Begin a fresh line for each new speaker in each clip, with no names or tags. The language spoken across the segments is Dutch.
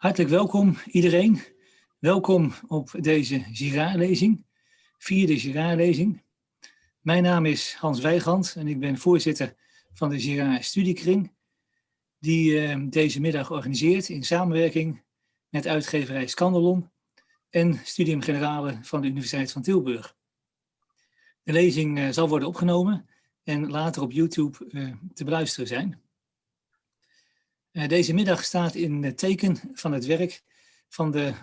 Hartelijk welkom iedereen. Welkom op deze Girard-lezing, vierde Girard-lezing. Mijn naam is Hans Weigand en ik ben voorzitter van de Girard Studiekring, die uh, deze middag organiseert in samenwerking met uitgeverij Scandelon en Studium Generale van de Universiteit van Tilburg. De lezing uh, zal worden opgenomen en later op YouTube uh, te beluisteren zijn. Uh, deze middag staat in het teken van het werk van de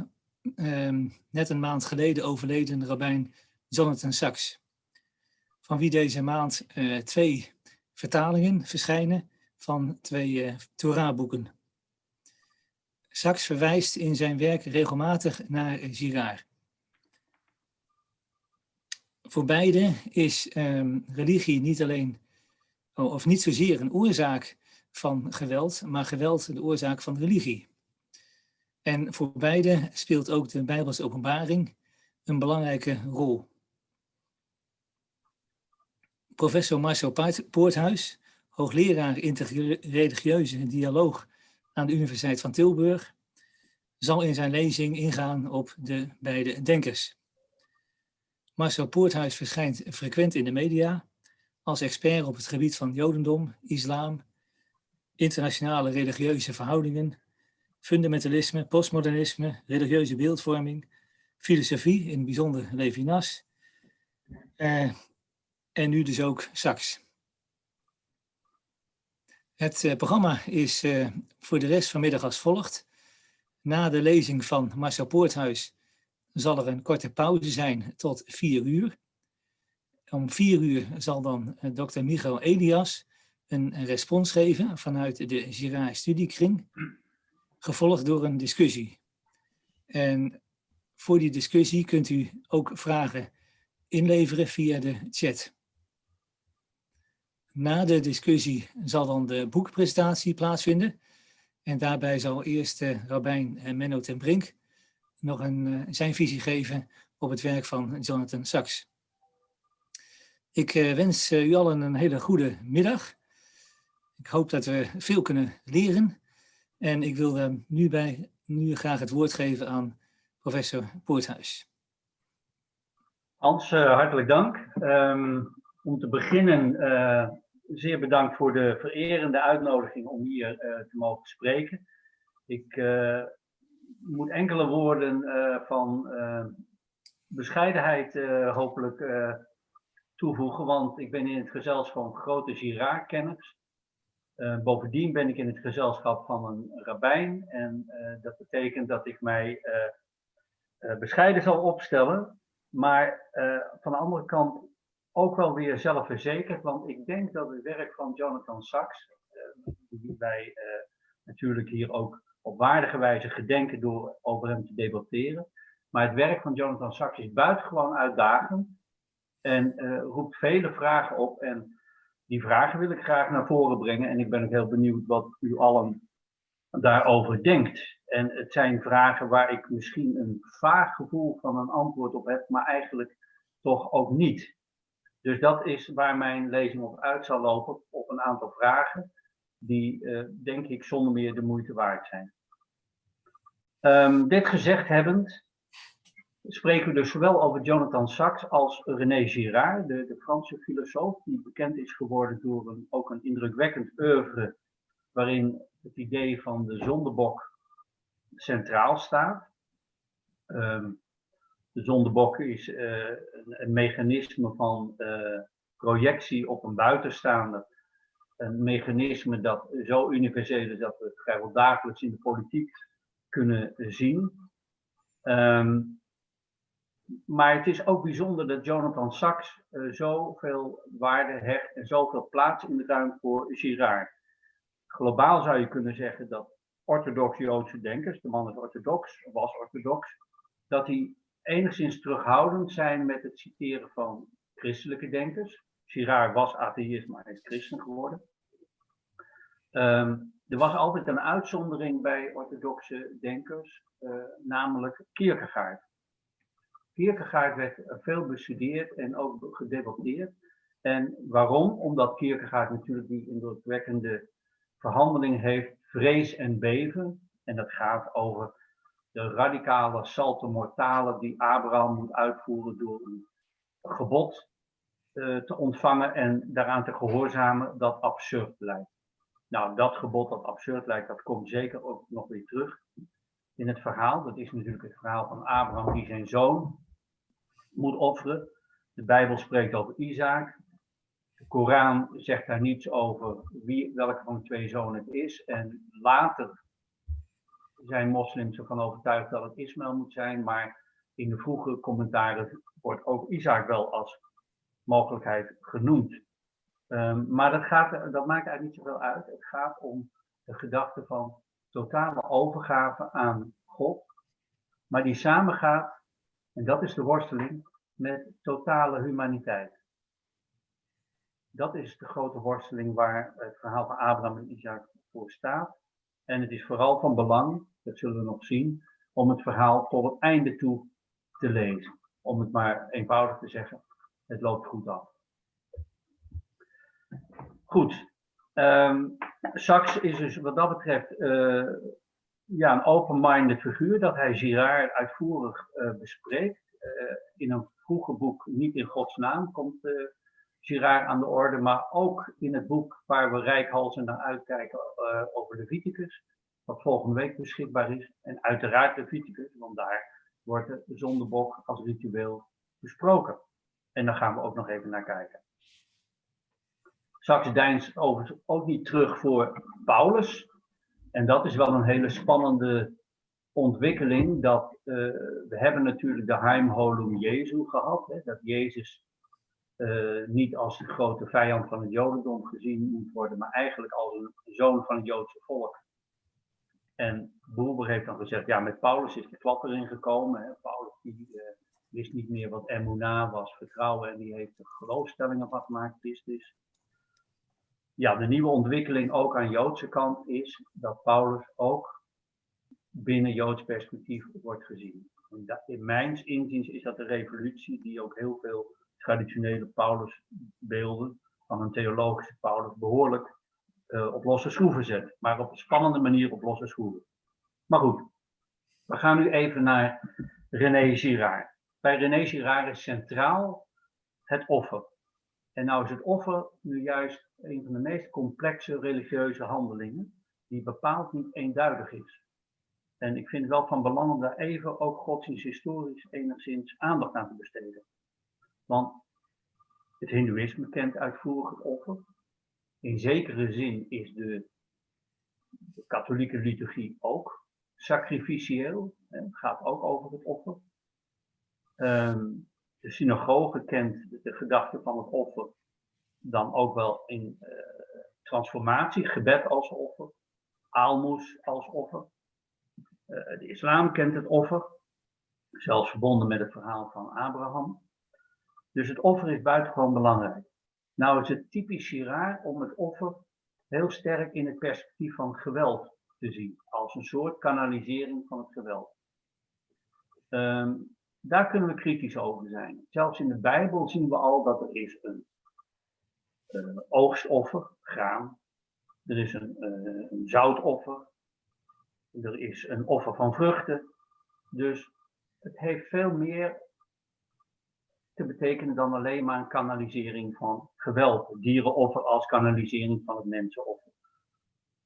um, net een maand geleden overleden rabbijn Jonathan Sachs. Van wie deze maand uh, twee vertalingen verschijnen van twee uh, Torah-boeken. Sachs verwijst in zijn werk regelmatig naar Girard. Voor beide is um, religie niet alleen, of niet zozeer een oorzaak van geweld, maar geweld de oorzaak van religie. En voor beide speelt ook de Bijbelse openbaring een belangrijke rol. Professor Marcel Poorthuis, hoogleraar interreligieuze dialoog aan de Universiteit van Tilburg, zal in zijn lezing ingaan op de beide denkers. Marcel Poorthuis verschijnt frequent in de media als expert op het gebied van jodendom, islam, internationale religieuze verhoudingen, fundamentalisme, postmodernisme, religieuze beeldvorming, filosofie, in het bijzonder Levinas, uh, en nu dus ook Sachs. Het uh, programma is uh, voor de rest vanmiddag als volgt. Na de lezing van Marcel Poorthuis zal er een korte pauze zijn tot vier uur. Om vier uur zal dan dokter Michael Elias een, respons geven vanuit de Girard Studiekring, gevolgd door een discussie. En voor die discussie kunt u ook vragen inleveren via de chat. Na de discussie zal dan de boekpresentatie plaatsvinden. En daarbij zal eerst uh, Rabijn Menno ten Brink nog een, uh, zijn visie geven op het werk van Jonathan Sachs. Ik wens u allen een hele goede middag. Ik hoop dat we veel kunnen leren. En ik wil nu, bij, nu graag het woord geven aan professor Poorthuis.
Hans, uh, hartelijk dank. Um, om te beginnen, uh, zeer bedankt voor de vererende uitnodiging om hier te mogen spreken. Ik moet enkele woorden van bescheidenheid hopelijk toevoegen, want ik ben in het gezelschap van grote Girard-kenners. Uh, bovendien ben ik in het gezelschap van een rabbijn en uh, dat betekent dat ik mij uh, bescheiden zal opstellen, maar van de andere kant ook wel weer zelfverzekerd, want ik denk dat het werk van Jonathan Sachs, die wij natuurlijk hier ook op waardige wijze gedenken door over hem te debatteren, maar het werk van Jonathan Sachs is buitengewoon uitdagend en roept vele vragen op en die vragen wil ik graag naar voren brengen en ik ben ook heel benieuwd wat u allen daarover denkt. En het zijn vragen waar ik misschien een vaag gevoel van een antwoord op heb, maar eigenlijk toch ook niet. Dus dat is waar mijn lezing op uit zal lopen, op een aantal vragen die, uh, denk ik, zonder meer de moeite waard zijn. Um, dit gezegd hebbend, spreken we dus zowel over Jonathan Sachs als René Girard, de, de Franse filosoof, die bekend is geworden door een, ook een indrukwekkend oeuvre waarin het idee van de zondebok centraal staat. Um, de zondebok is uh, een, een, mechanisme van uh, projectie op een buitenstaander. Een mechanisme dat zo universeel is dat we het vrijwel dagelijks in de politiek kunnen zien. Um, maar het is ook bijzonder dat Jonathan Sachs uh, zoveel waarde hecht en zoveel plaats in de ruimte voor Girard. Globaal zou je kunnen zeggen dat orthodoxe Joodse denkers, de man is orthodox, was orthodox, dat die enigszins terughoudend zijn met het citeren van christelijke denkers. Girard was atheïst, maar hij is christen geworden. Um, er was altijd een uitzondering bij orthodoxe denkers, uh, namelijk Kierkegaard. Kierkegaard werd veel bestudeerd en ook gedebatteerd. En waarom? Omdat Kierkegaard natuurlijk die indrukwekkende verhandeling heeft, vrees en beven. En dat gaat over de radicale salto mortale die Abraham moet uitvoeren door een gebod uh, te ontvangen en daaraan te gehoorzamen dat absurd lijkt. Nou, dat gebod dat absurd lijkt, dat komt zeker ook nog weer terug in het verhaal. Dat is natuurlijk het verhaal van Abraham die zijn zoon moet offeren. De Bijbel spreekt over Isaac. De Koran zegt daar niets over wie, welke van de twee zonen het is. En later zijn moslims ervan overtuigd dat het Ismaël moet zijn. Maar in de vroege commentaren wordt ook Isaac wel als mogelijkheid genoemd. Um, maar dat, gaat, dat maakt eigenlijk niet zoveel uit. Het gaat om de gedachte van totale overgave aan God. Maar die samengaat, en dat is de worsteling, met totale humaniteit. Dat is de grote worsteling waar het verhaal van Abraham en Isaac voor staat. En het is vooral van belang, dat zullen we nog zien, om het verhaal tot het einde toe te lezen. Om het maar eenvoudig te zeggen, het loopt goed af. Goed. Um, Sachs is dus wat dat betreft uh, ja, een open-minded figuur dat hij Girard uitvoerig uh, bespreekt. Uh, in een vroege boek, niet in Gods naam, komt Girard aan de orde, maar ook in het boek waar we rijkhalsen naar uitkijken over Leviticus, wat volgende week beschikbaar is. En uiteraard Leviticus, want daar wordt de zondebok als ritueel besproken. En daar gaan we ook nog even naar kijken. Saxe deins overigens ook niet terug voor Paulus. En dat is wel een hele spannende ontwikkeling. Dat, uh, we hebben natuurlijk de Heimholum Jezu gehad. Hè, dat Jezus uh, niet als de grote vijand van het Jodendom gezien moet worden, maar eigenlijk als een zoon van het Joodse volk. En Boerber heeft dan gezegd, ja, met Paulus is de klap erin gekomen. Hè. Paulus die, uh, wist niet meer wat emuna was, vertrouwen, en die heeft er geloofstellingen van gemaakt, Christus ja, de nieuwe ontwikkeling ook aan Joodse kant is dat Paulus ook binnen Joods perspectief wordt gezien. En dat, in mijn inziens is dat de revolutie die ook heel veel traditionele Paulusbeelden van een theologische Paulus behoorlijk uh, op losse schroeven zet. Maar op een spannende manier op losse schroeven. Maar goed, we gaan nu even naar René Girard. Bij René Girard is centraal het offer. En nou is het offer nu juist een van de meest complexe religieuze handelingen, die bepaald niet eenduidig is. En ik vind het wel van belang om daar even ook godsdiensthistorisch enigszins aandacht aan te besteden. Want het Hindoeïsme kent uitvoerig het offer. In zekere zin is de, de katholieke liturgie ook sacrificieel. Het gaat ook over het offer. Um, de synagoge kent de gedachte van het offer dan ook wel in uh, transformatie, gebed als offer, aalmoes als offer. Uh, de islam kent het offer, zelfs verbonden met het verhaal van Abraham. Dus het offer is buitengewoon belangrijk. Nou is het typisch Girard om het offer heel sterk in het perspectief van geweld te zien, als een soort kanalisering van het geweld. Um, daar kunnen we kritisch over zijn. Zelfs in de Bijbel zien we al dat er is een uh, oogstoffer, graan. Er is een, uh, een zoutoffer. Er is een offer van vruchten. Dus het heeft veel meer te betekenen dan alleen maar een kanalisering van geweld. Dierenoffer als kanalisering van het mensenoffer.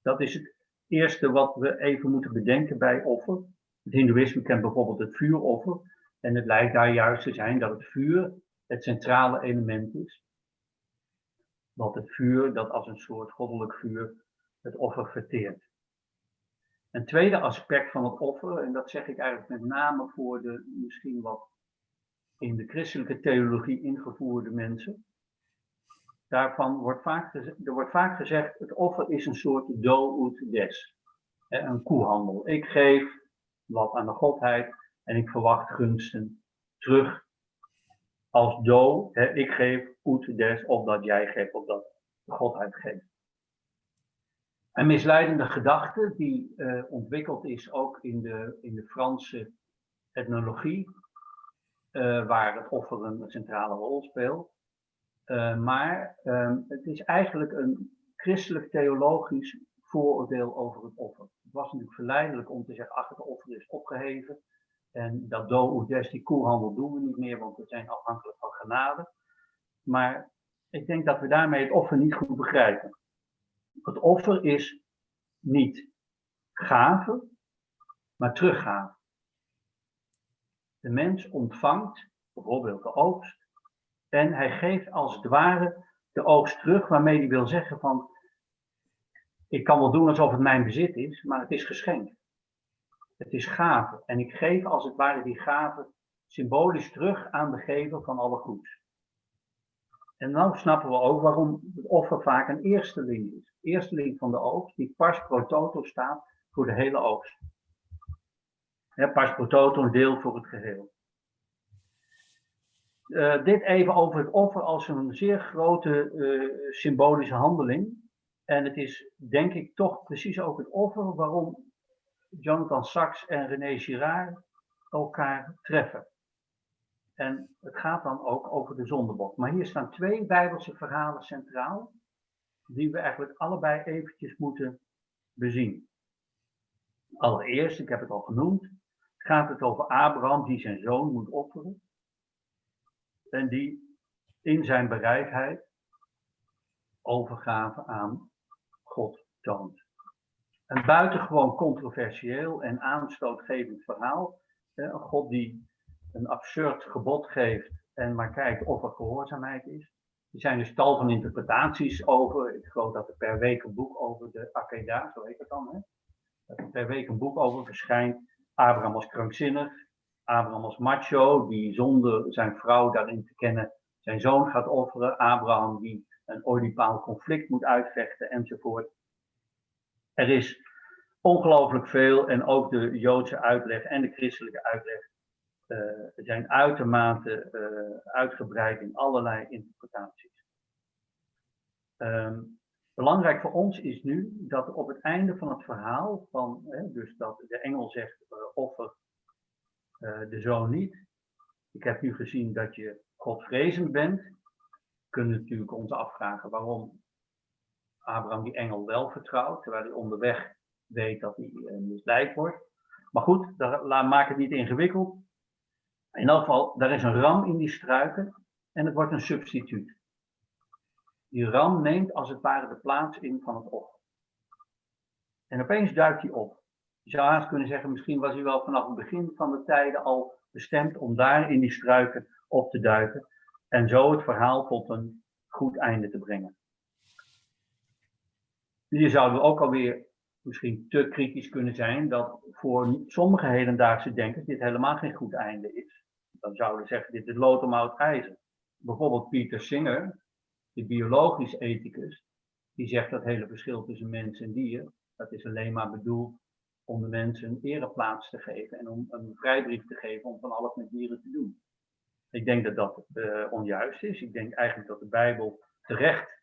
Dat is het eerste wat we even moeten bedenken bij offer. Het Hindoeïsme kent bijvoorbeeld het vuuroffer. En het lijkt daar juist te zijn dat het vuur het centrale element is. Want het vuur, dat als een soort goddelijk vuur het offer verteert. Een tweede aspect van het offer, en dat zeg ik eigenlijk met name voor de misschien wat in de christelijke theologie ingevoerde mensen. Daarvan wordt vaak, er wordt vaak gezegd, het offer is een soort do ut des. Een koehandel. Ik geef wat aan de godheid en ik verwacht gunsten terug als do, ik geef ut des, of dat jij geeft, of dat godheid geeft. Een misleidende gedachte die uh, ontwikkeld is ook in de, in de Franse etnologie, uh, waar het offer een centrale rol speelt. Uh, maar ehm, het is eigenlijk een christelijk theologisch vooroordeel over het offer. Het was natuurlijk verleidelijk om te zeggen, ach, het offer is opgeheven. En dat do des, die koelhandel doen we niet meer, want we zijn afhankelijk van genade. Maar ik denk dat we daarmee het offer niet goed begrijpen. Het offer is niet gave, maar teruggave. De mens ontvangt bijvoorbeeld de oogst en hij geeft als het ware de oogst terug, waarmee hij wil zeggen van, ik kan wel doen alsof het mijn bezit is, maar het is geschenk. Het is gave en ik geef als het ware die gave symbolisch terug aan de gever van alle goeds. En dan snappen we ook waarom het offer vaak een eersteling is. Eersteling van de oogst, die pars pro toto staat voor de hele oogst. Ja, pars pro toto, een deel voor het geheel. Uh, dit even over het offer als een zeer grote uh, symbolische handeling. En het is denk ik toch precies ook het offer waarom Jonathan Sachs en René Girard elkaar treffen. En het gaat dan ook over de zondebok. Maar hier staan twee Bijbelse verhalen centraal, die we eigenlijk allebei eventjes moeten bezien. Allereerst, ik heb het al genoemd, gaat het over Abraham die zijn zoon moet offeren. En die in zijn bereidheid overgave aan God toont. Een buitengewoon controversieel en aanstootgevend verhaal. Een God die een absurd gebod geeft en maar kijkt of er gehoorzaamheid is. Er zijn dus tal van interpretaties over. Ik geloof dat er per week een boek over de Akeda, zo heet het dan, hè? dat er per week een boek over verschijnt. Abraham als krankzinnig, Abraham als macho, die zonder zijn vrouw daarin te kennen zijn zoon gaat offeren. Abraham die een Oedipaal conflict moet uitvechten enzovoort. Er is ongelooflijk veel en ook de Joodse uitleg en de christelijke uitleg zijn uitermate uh, uitgebreid in allerlei interpretaties. Um, belangrijk voor ons is nu dat op het einde van het verhaal, van, hè, dus dat de engel zegt uh, offer de zoon niet. Ik heb nu gezien dat je godvrezend bent. We kunnen natuurlijk ons afvragen waarom Abraham die engel wel vertrouwt, terwijl hij onderweg weet dat hij misleid wordt. Maar goed, daar, maak het niet ingewikkeld. In elk geval, daar is een ram in die struiken en het wordt een substituut. Die ram neemt als het ware de plaats in van het offer. En opeens duikt hij op. Je zou haast kunnen zeggen, misschien was hij wel vanaf het begin van de tijden al bestemd om daar in die struiken op te duiken. En zo het verhaal tot een goed einde te brengen. Hier zouden we ook alweer misschien te kritisch kunnen zijn dat voor sommige hedendaagse denkers dit helemaal geen goed einde is. Dan zouden we zeggen, dit is lood om oud ijzer. Bijvoorbeeld Peter Singer, de biologisch ethicus, die zegt dat hele verschil tussen mens en dier, dat is alleen maar bedoeld om de mensen een ereplaats te geven en om een vrijbrief te geven om van alles met dieren te doen. Ik denk dat dat uh, onjuist is. Ik denk eigenlijk dat de Bijbel terecht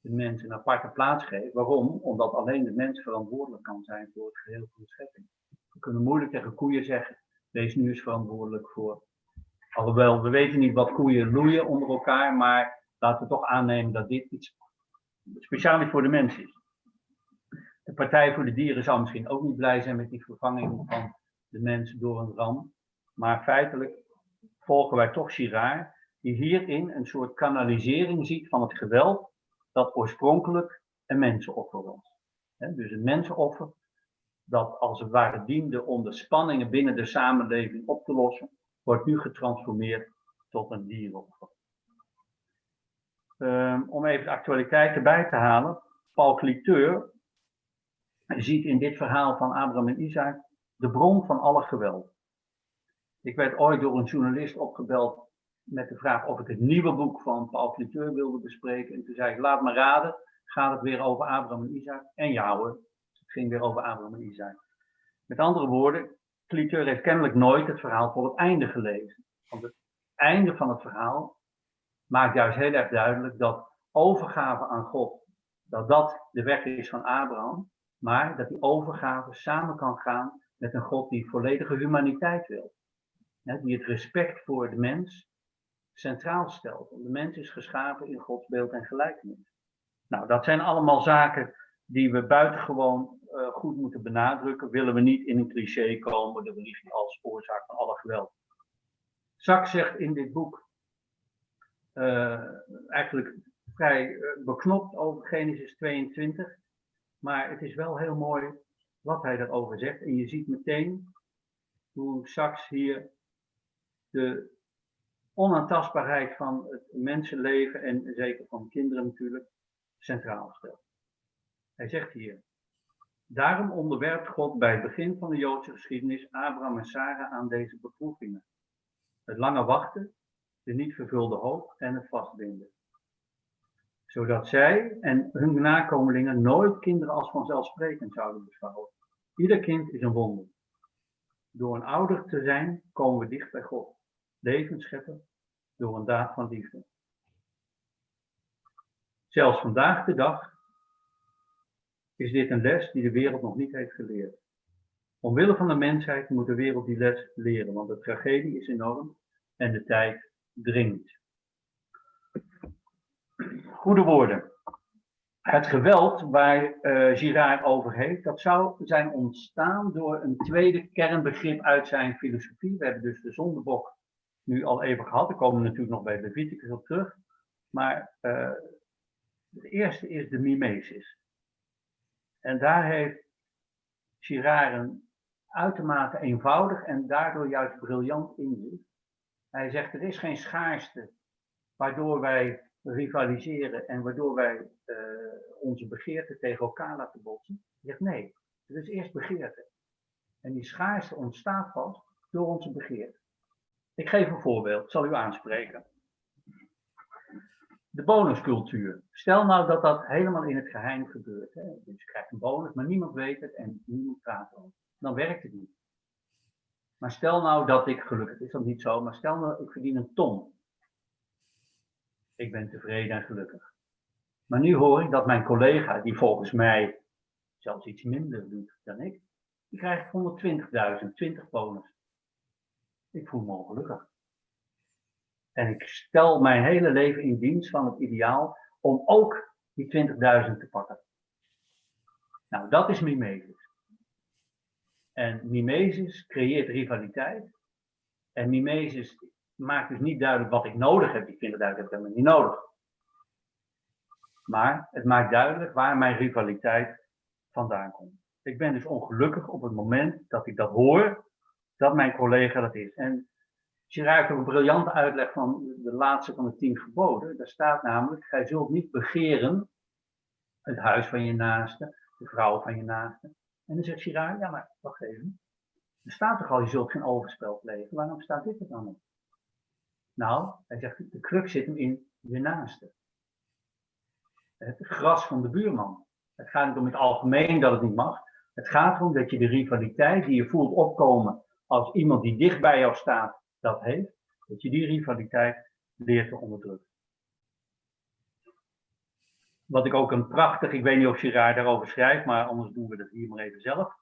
de mens een aparte plaats geeft. Waarom? Omdat alleen de mens verantwoordelijk kan zijn voor het geheel van de schepping. We kunnen moeilijk tegen koeien zeggen, wees nu eens verantwoordelijk voor. Alhoewel, we weten niet wat koeien loeien onder elkaar, maar laten we toch aannemen dat dit iets speciaal voor de mens is. De Partij voor de Dieren zou misschien ook niet blij zijn met die vervanging van de mens door een ram. Maar feitelijk volgen wij toch Girard, die hierin een soort kanalisering ziet van het geweld dat oorspronkelijk een mensenoffer was. dus een mensenoffer dat als het ware diende om de spanningen binnen de samenleving op te lossen, wordt nu getransformeerd tot een dierenoffer. Um, om even de actualiteit erbij te halen, Paul Cliteur ziet in dit verhaal van Abraham en Isaac de bron van alle geweld. Ik werd ooit door een journalist opgebeld met de vraag of ik het nieuwe boek van Paul Cliteur wilde bespreken. En toen zei laat me raden, gaat het weer over Abraham en Isaac? En ja hoor, het ging weer over Abraham en Isaac. Met andere woorden, Cliteur heeft kennelijk nooit het verhaal voor het einde gelezen. Want het einde van het verhaal maakt juist heel erg duidelijk dat overgave aan God, dat dat de weg is van Abraham, maar dat die overgave samen kan gaan met een God die volledige humaniteit wil. Die het respect voor de mens centraal stelt. Want de mens is geschapen in Gods beeld en gelijkenis. Nou, dat zijn allemaal zaken die we buitengewoon uh, goed moeten benadrukken, willen we niet in een cliché komen, de religie als oorzaak van alle geweld. Sachs zegt in dit boek uh, eigenlijk vrij beknopt over Genesis 22, maar het is wel heel mooi wat hij daarover zegt. En je ziet meteen hoe Sachs hier de onaantastbaarheid van het mensenleven en zeker van kinderen natuurlijk centraal stelt. Hij zegt hier, daarom onderwerpt God bij het begin van de Joodse geschiedenis Abraham en Sarah aan deze beproevingen. Het lange wachten, de niet vervulde hoop en het vastbinden. Zodat zij en hun nakomelingen nooit kinderen als vanzelfsprekend zouden beschouwen. Ieder kind is een wonder. Door een ouder te zijn komen we dicht bij God levensschepper door een daad van liefde. Zelfs vandaag de dag is dit een les die de wereld nog niet heeft geleerd. Omwille van de mensheid moet de wereld die les leren, want de tragedie is enorm en de tijd dringt. Goede woorden. Het geweld waar uh, Girard over heeft, dat zou zijn ontstaan door een tweede kernbegrip uit zijn filosofie. We hebben dus de zondebok nu al even gehad. Daar komen we natuurlijk nog bij Leviticus op terug. Maar uh, het eerste is de mimesis. En daar heeft Girard een uitermate eenvoudig en daardoor juist briljant inzicht. Hij zegt er is geen schaarste waardoor wij rivaliseren en waardoor wij uh, onze begeerten tegen elkaar laten botsen. Hij zegt nee, er is eerst begeerte. En die schaarste ontstaat pas door onze begeerte. Ik geef een voorbeeld, zal u aanspreken. De bonuscultuur. Stel nou dat dat helemaal in het geheim gebeurt. Hè? Dus je krijgt een bonus, maar niemand weet het en niemand praat erover. Dan werkt het niet. Maar stel nou dat ik, gelukkig is dat niet zo, maar stel nou ik verdien een ton. Ik ben tevreden en gelukkig. Maar nu hoor ik dat mijn collega, die volgens mij zelfs iets minder doet dan ik, die krijgt 120.000, 20 bonus. Ik voel me ongelukkig. En ik stel mijn hele leven in dienst van het ideaal om ook die 20.000 te pakken. Nou, dat is mimesis. En mimesis creëert rivaliteit. En mimesis maakt dus niet duidelijk wat ik nodig heb. Die 20.000 heb ik helemaal niet nodig. Maar het maakt duidelijk waar mijn rivaliteit vandaan komt. Ik ben dus ongelukkig op het moment dat ik dat hoor dat mijn collega dat is. En Girard heeft een briljante uitleg van de laatste van de tien geboden. Daar staat namelijk, gij zult niet begeren het huis van je naaste, de vrouw van je naaste. En dan zegt Girard, ja maar wacht even. Er staat toch al, je zult geen overspel plegen. Waarom staat dit er dan op? Nou, hij zegt, de crux zit hem in je naaste. Het gras van de buurman. Het gaat niet om het algemeen dat het niet mag. Het gaat erom dat je de rivaliteit die je voelt opkomen als iemand die dicht bij jou staat dat heeft, dat je die rivaliteit leert te onderdrukken. Wat ik ook een prachtig, ik weet niet of Girard daarover schrijft, maar anders doen we dat hier maar even zelf.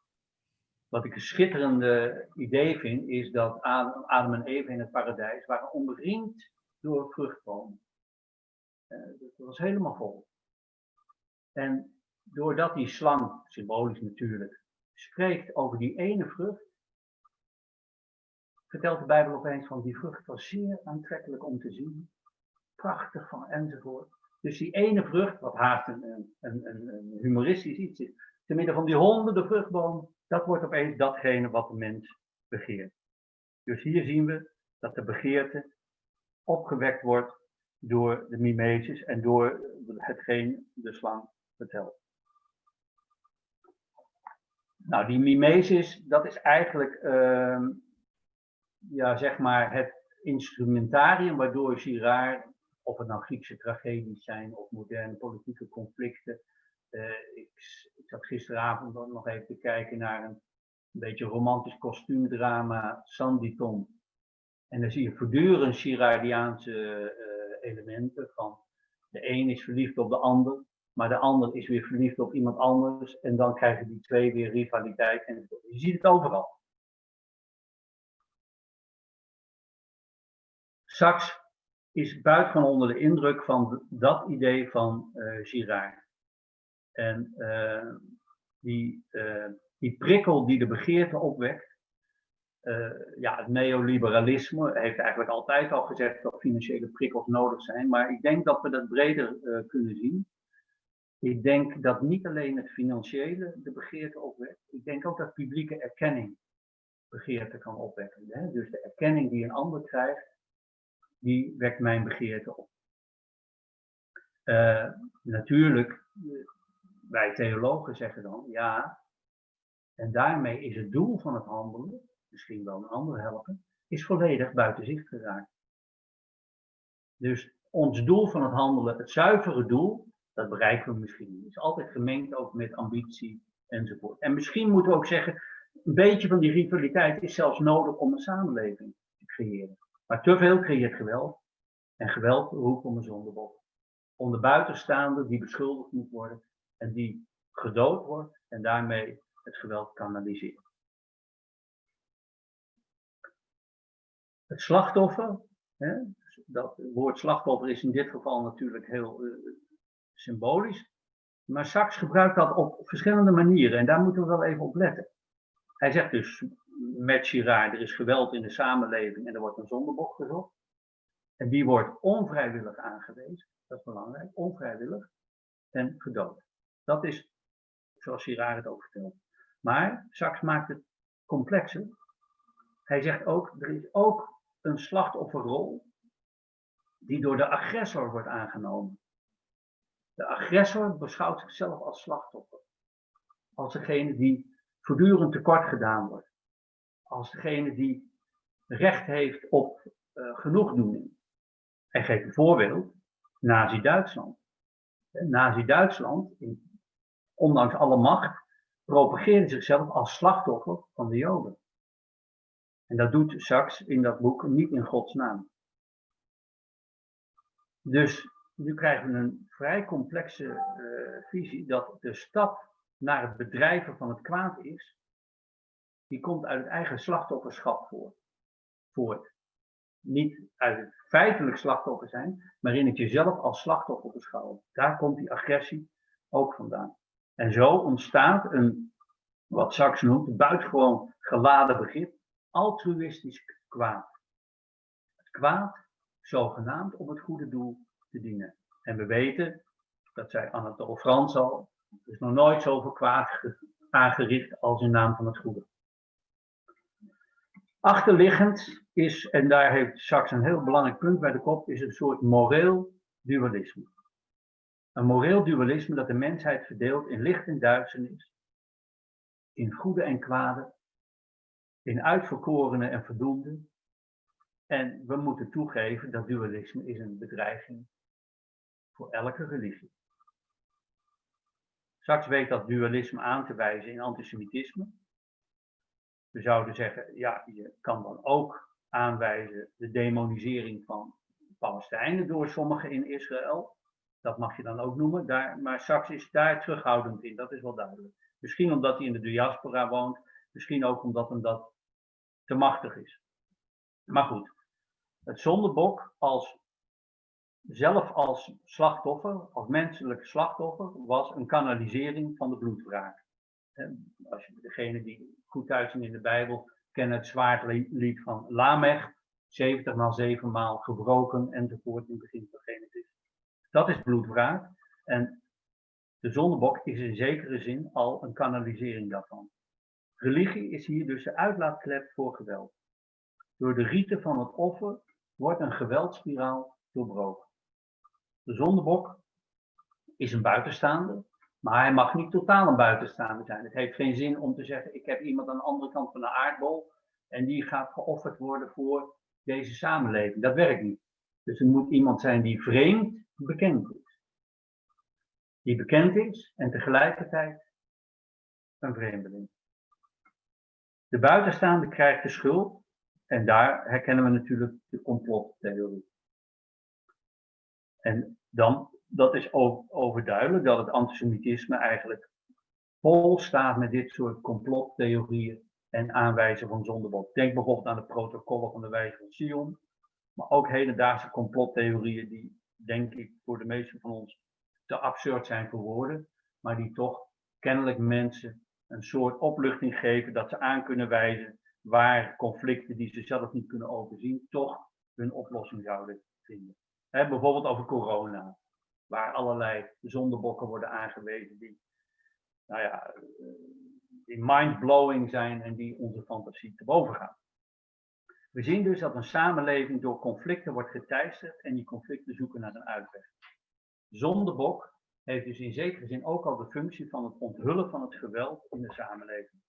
Wat ik een schitterende idee vind, is dat Adam en Eva in het paradijs waren omringd door vruchtbomen. Uh, dat was helemaal vol. En doordat die slang, symbolisch natuurlijk, spreekt over die ene vrucht, vertelt de Bijbel opeens van die vrucht was zeer aantrekkelijk om te zien. Prachtig van enzovoort. Dus die ene vrucht, wat haast een, een, een, humoristisch iets is, te midden van die honderden vruchtbomen, dat wordt opeens datgene wat de mens begeert. Dus hier zien we dat de begeerte opgewekt wordt door de mimesis en door hetgeen de slang vertelt. Nou, die mimesis, dat is eigenlijk uh, ja, zeg maar het instrumentarium waardoor Girard, of het nou Griekse tragedies zijn of moderne politieke conflicten. Uh, ik, ik zat gisteravond nog even te kijken naar een, een beetje romantisch kostuumdrama, Sanditon. En dan zie je voortdurend Girardiaanse uh, elementen van de een is verliefd op de ander, maar de ander is weer verliefd op iemand anders en dan krijgen die twee weer rivaliteit. En je ziet het overal. Sachs is buitengewoon onder de indruk van dat idee van uh, Girard. En uh, die, uh, die prikkel die de begeerte opwekt, ja, het neoliberalisme heeft eigenlijk altijd al gezegd dat financiële prikkels nodig zijn, maar ik denk dat we dat breder kunnen zien. Ik denk dat niet alleen het financiële de begeerte opwekt, ik denk ook dat publieke erkenning begeerte kan opwekken. Hè? Dus de erkenning die een ander krijgt, die wekt mijn begeerte op. Uh, natuurlijk, wij theologen zeggen dan, ja, en daarmee is het doel van het handelen, misschien wel een ander helpen, is volledig buiten zicht geraakt. Dus ons doel van het handelen, het zuivere doel, dat bereiken we misschien niet. Is altijd gemengd ook met ambitie enzovoort. En misschien moeten we ook zeggen, een beetje van die rivaliteit is zelfs nodig om een samenleving te creëren. Maar te veel creëert geweld. En geweld roept om een zondebok. Om de buitenstaande die beschuldigd moet worden en die gedood wordt en daarmee het geweld kanaliseert. Het slachtoffer, hè, dat woord slachtoffer is in dit geval natuurlijk heel uh, symbolisch. Maar Sachs gebruikt dat op verschillende manieren en daar moeten we wel even op letten. Hij zegt dus met Girard, er is geweld in de samenleving en er wordt een zondebok gezocht. En die wordt onvrijwillig aangewezen, dat is belangrijk, onvrijwillig en gedood. Dat is zoals Girard het ook vertelt. Maar Sachs maakt het complexer. Hij zegt ook, er is ook een slachtofferrol die door de agressor wordt aangenomen. De agressor beschouwt zichzelf als slachtoffer. Als degene die voortdurend tekort gedaan wordt. Als degene die recht heeft op uh, genoegdoening. Hij geeft een voorbeeld, Nazi-Duitsland. Nazi-Duitsland, ondanks alle macht, propageerde zichzelf als slachtoffer van de Joden. En dat doet Sachs in dat boek niet in Gods naam. Dus nu krijgen we een vrij complexe uh, visie dat de stap naar het bedrijven van het kwaad is, die komt uit het eigen slachtofferschap voort. voort. Niet uit het feitelijk slachtoffer zijn, maar in het jezelf als slachtoffer beschouwen. Daar komt die agressie ook vandaan. En zo ontstaat een, wat Sachs noemt, buitengewoon geladen begrip, altruïstisch kwaad. Het kwaad, zogenaamd om het goede doel te dienen. En we weten, dat zei Anatole Frans al, er is nog nooit zoveel kwaad aangericht als in naam van het goede. Achterliggend is, en daar heeft Sachs een heel belangrijk punt bij de kop, is een soort moreel dualisme. Een moreel dualisme dat de mensheid verdeelt in licht en duisternis, in goede en kwade, in uitverkorenen en verdoemden. En we moeten toegeven dat dualisme is een bedreiging voor elke religie. Straks weet dat dualisme aan te wijzen in antisemitisme. We zouden zeggen, ja, je kan dan ook aanwijzen de demonisering van Palestijnen door sommigen in Israël. Dat mag je dan ook noemen. Daar, maar Sachs is daar terughoudend in, dat is wel duidelijk. Misschien omdat hij in de diaspora woont, misschien ook omdat hem dat te machtig is. Maar goed, het zondebok als zelf als slachtoffer, als menselijk slachtoffer, was een kanalisering van de bloedwraak. Als je degene die goed thuis zijn in de Bijbel kennen het zwaardlied van Lamech, 70 maal 7 maal gebroken enzovoort in het begin van Genesis. Dat is bloedwraak en de zondebok is in zekere zin al een kanalisering daarvan. Religie is hier dus de uitlaatklep voor geweld. Door de riten van het offer wordt een geweldspiraal doorbroken. De zondebok is een buitenstaande, maar hij mag niet totaal een buitenstaande zijn. Het heeft geen zin om te zeggen, ik heb iemand aan de andere kant van de aardbol en die gaat geofferd worden voor deze samenleving. Dat werkt niet. Dus er moet iemand zijn die vreemd bekend is. Die bekend is en tegelijkertijd een vreemdeling. De buitenstaande krijgt de schuld en daar herkennen we natuurlijk de complottheorie. En dan, dat is ook overduidelijk dat het antisemitisme eigenlijk vol staat met dit soort complottheorieën en aanwijzen van zondebok. Denk bijvoorbeeld aan de protocollen van de wijze van Sion, maar ook hedendaagse complottheorieën die, denk ik, voor de meesten van ons te absurd zijn voor woorden. maar die toch kennelijk mensen een soort opluchting geven dat ze aan kunnen wijzen waar conflicten die ze zelf niet kunnen overzien, toch hun oplossing zouden vinden. bijvoorbeeld over corona, waar allerlei zondebokken worden aangewezen die, nou ja, die mindblowing zijn en die onze fantasie te boven gaan. We zien dus dat een samenleving door conflicten wordt geteisterd en die conflicten zoeken naar een uitweg. Zondebok heeft dus in zekere zin ook al de functie van het onthullen van het geweld in de samenleving.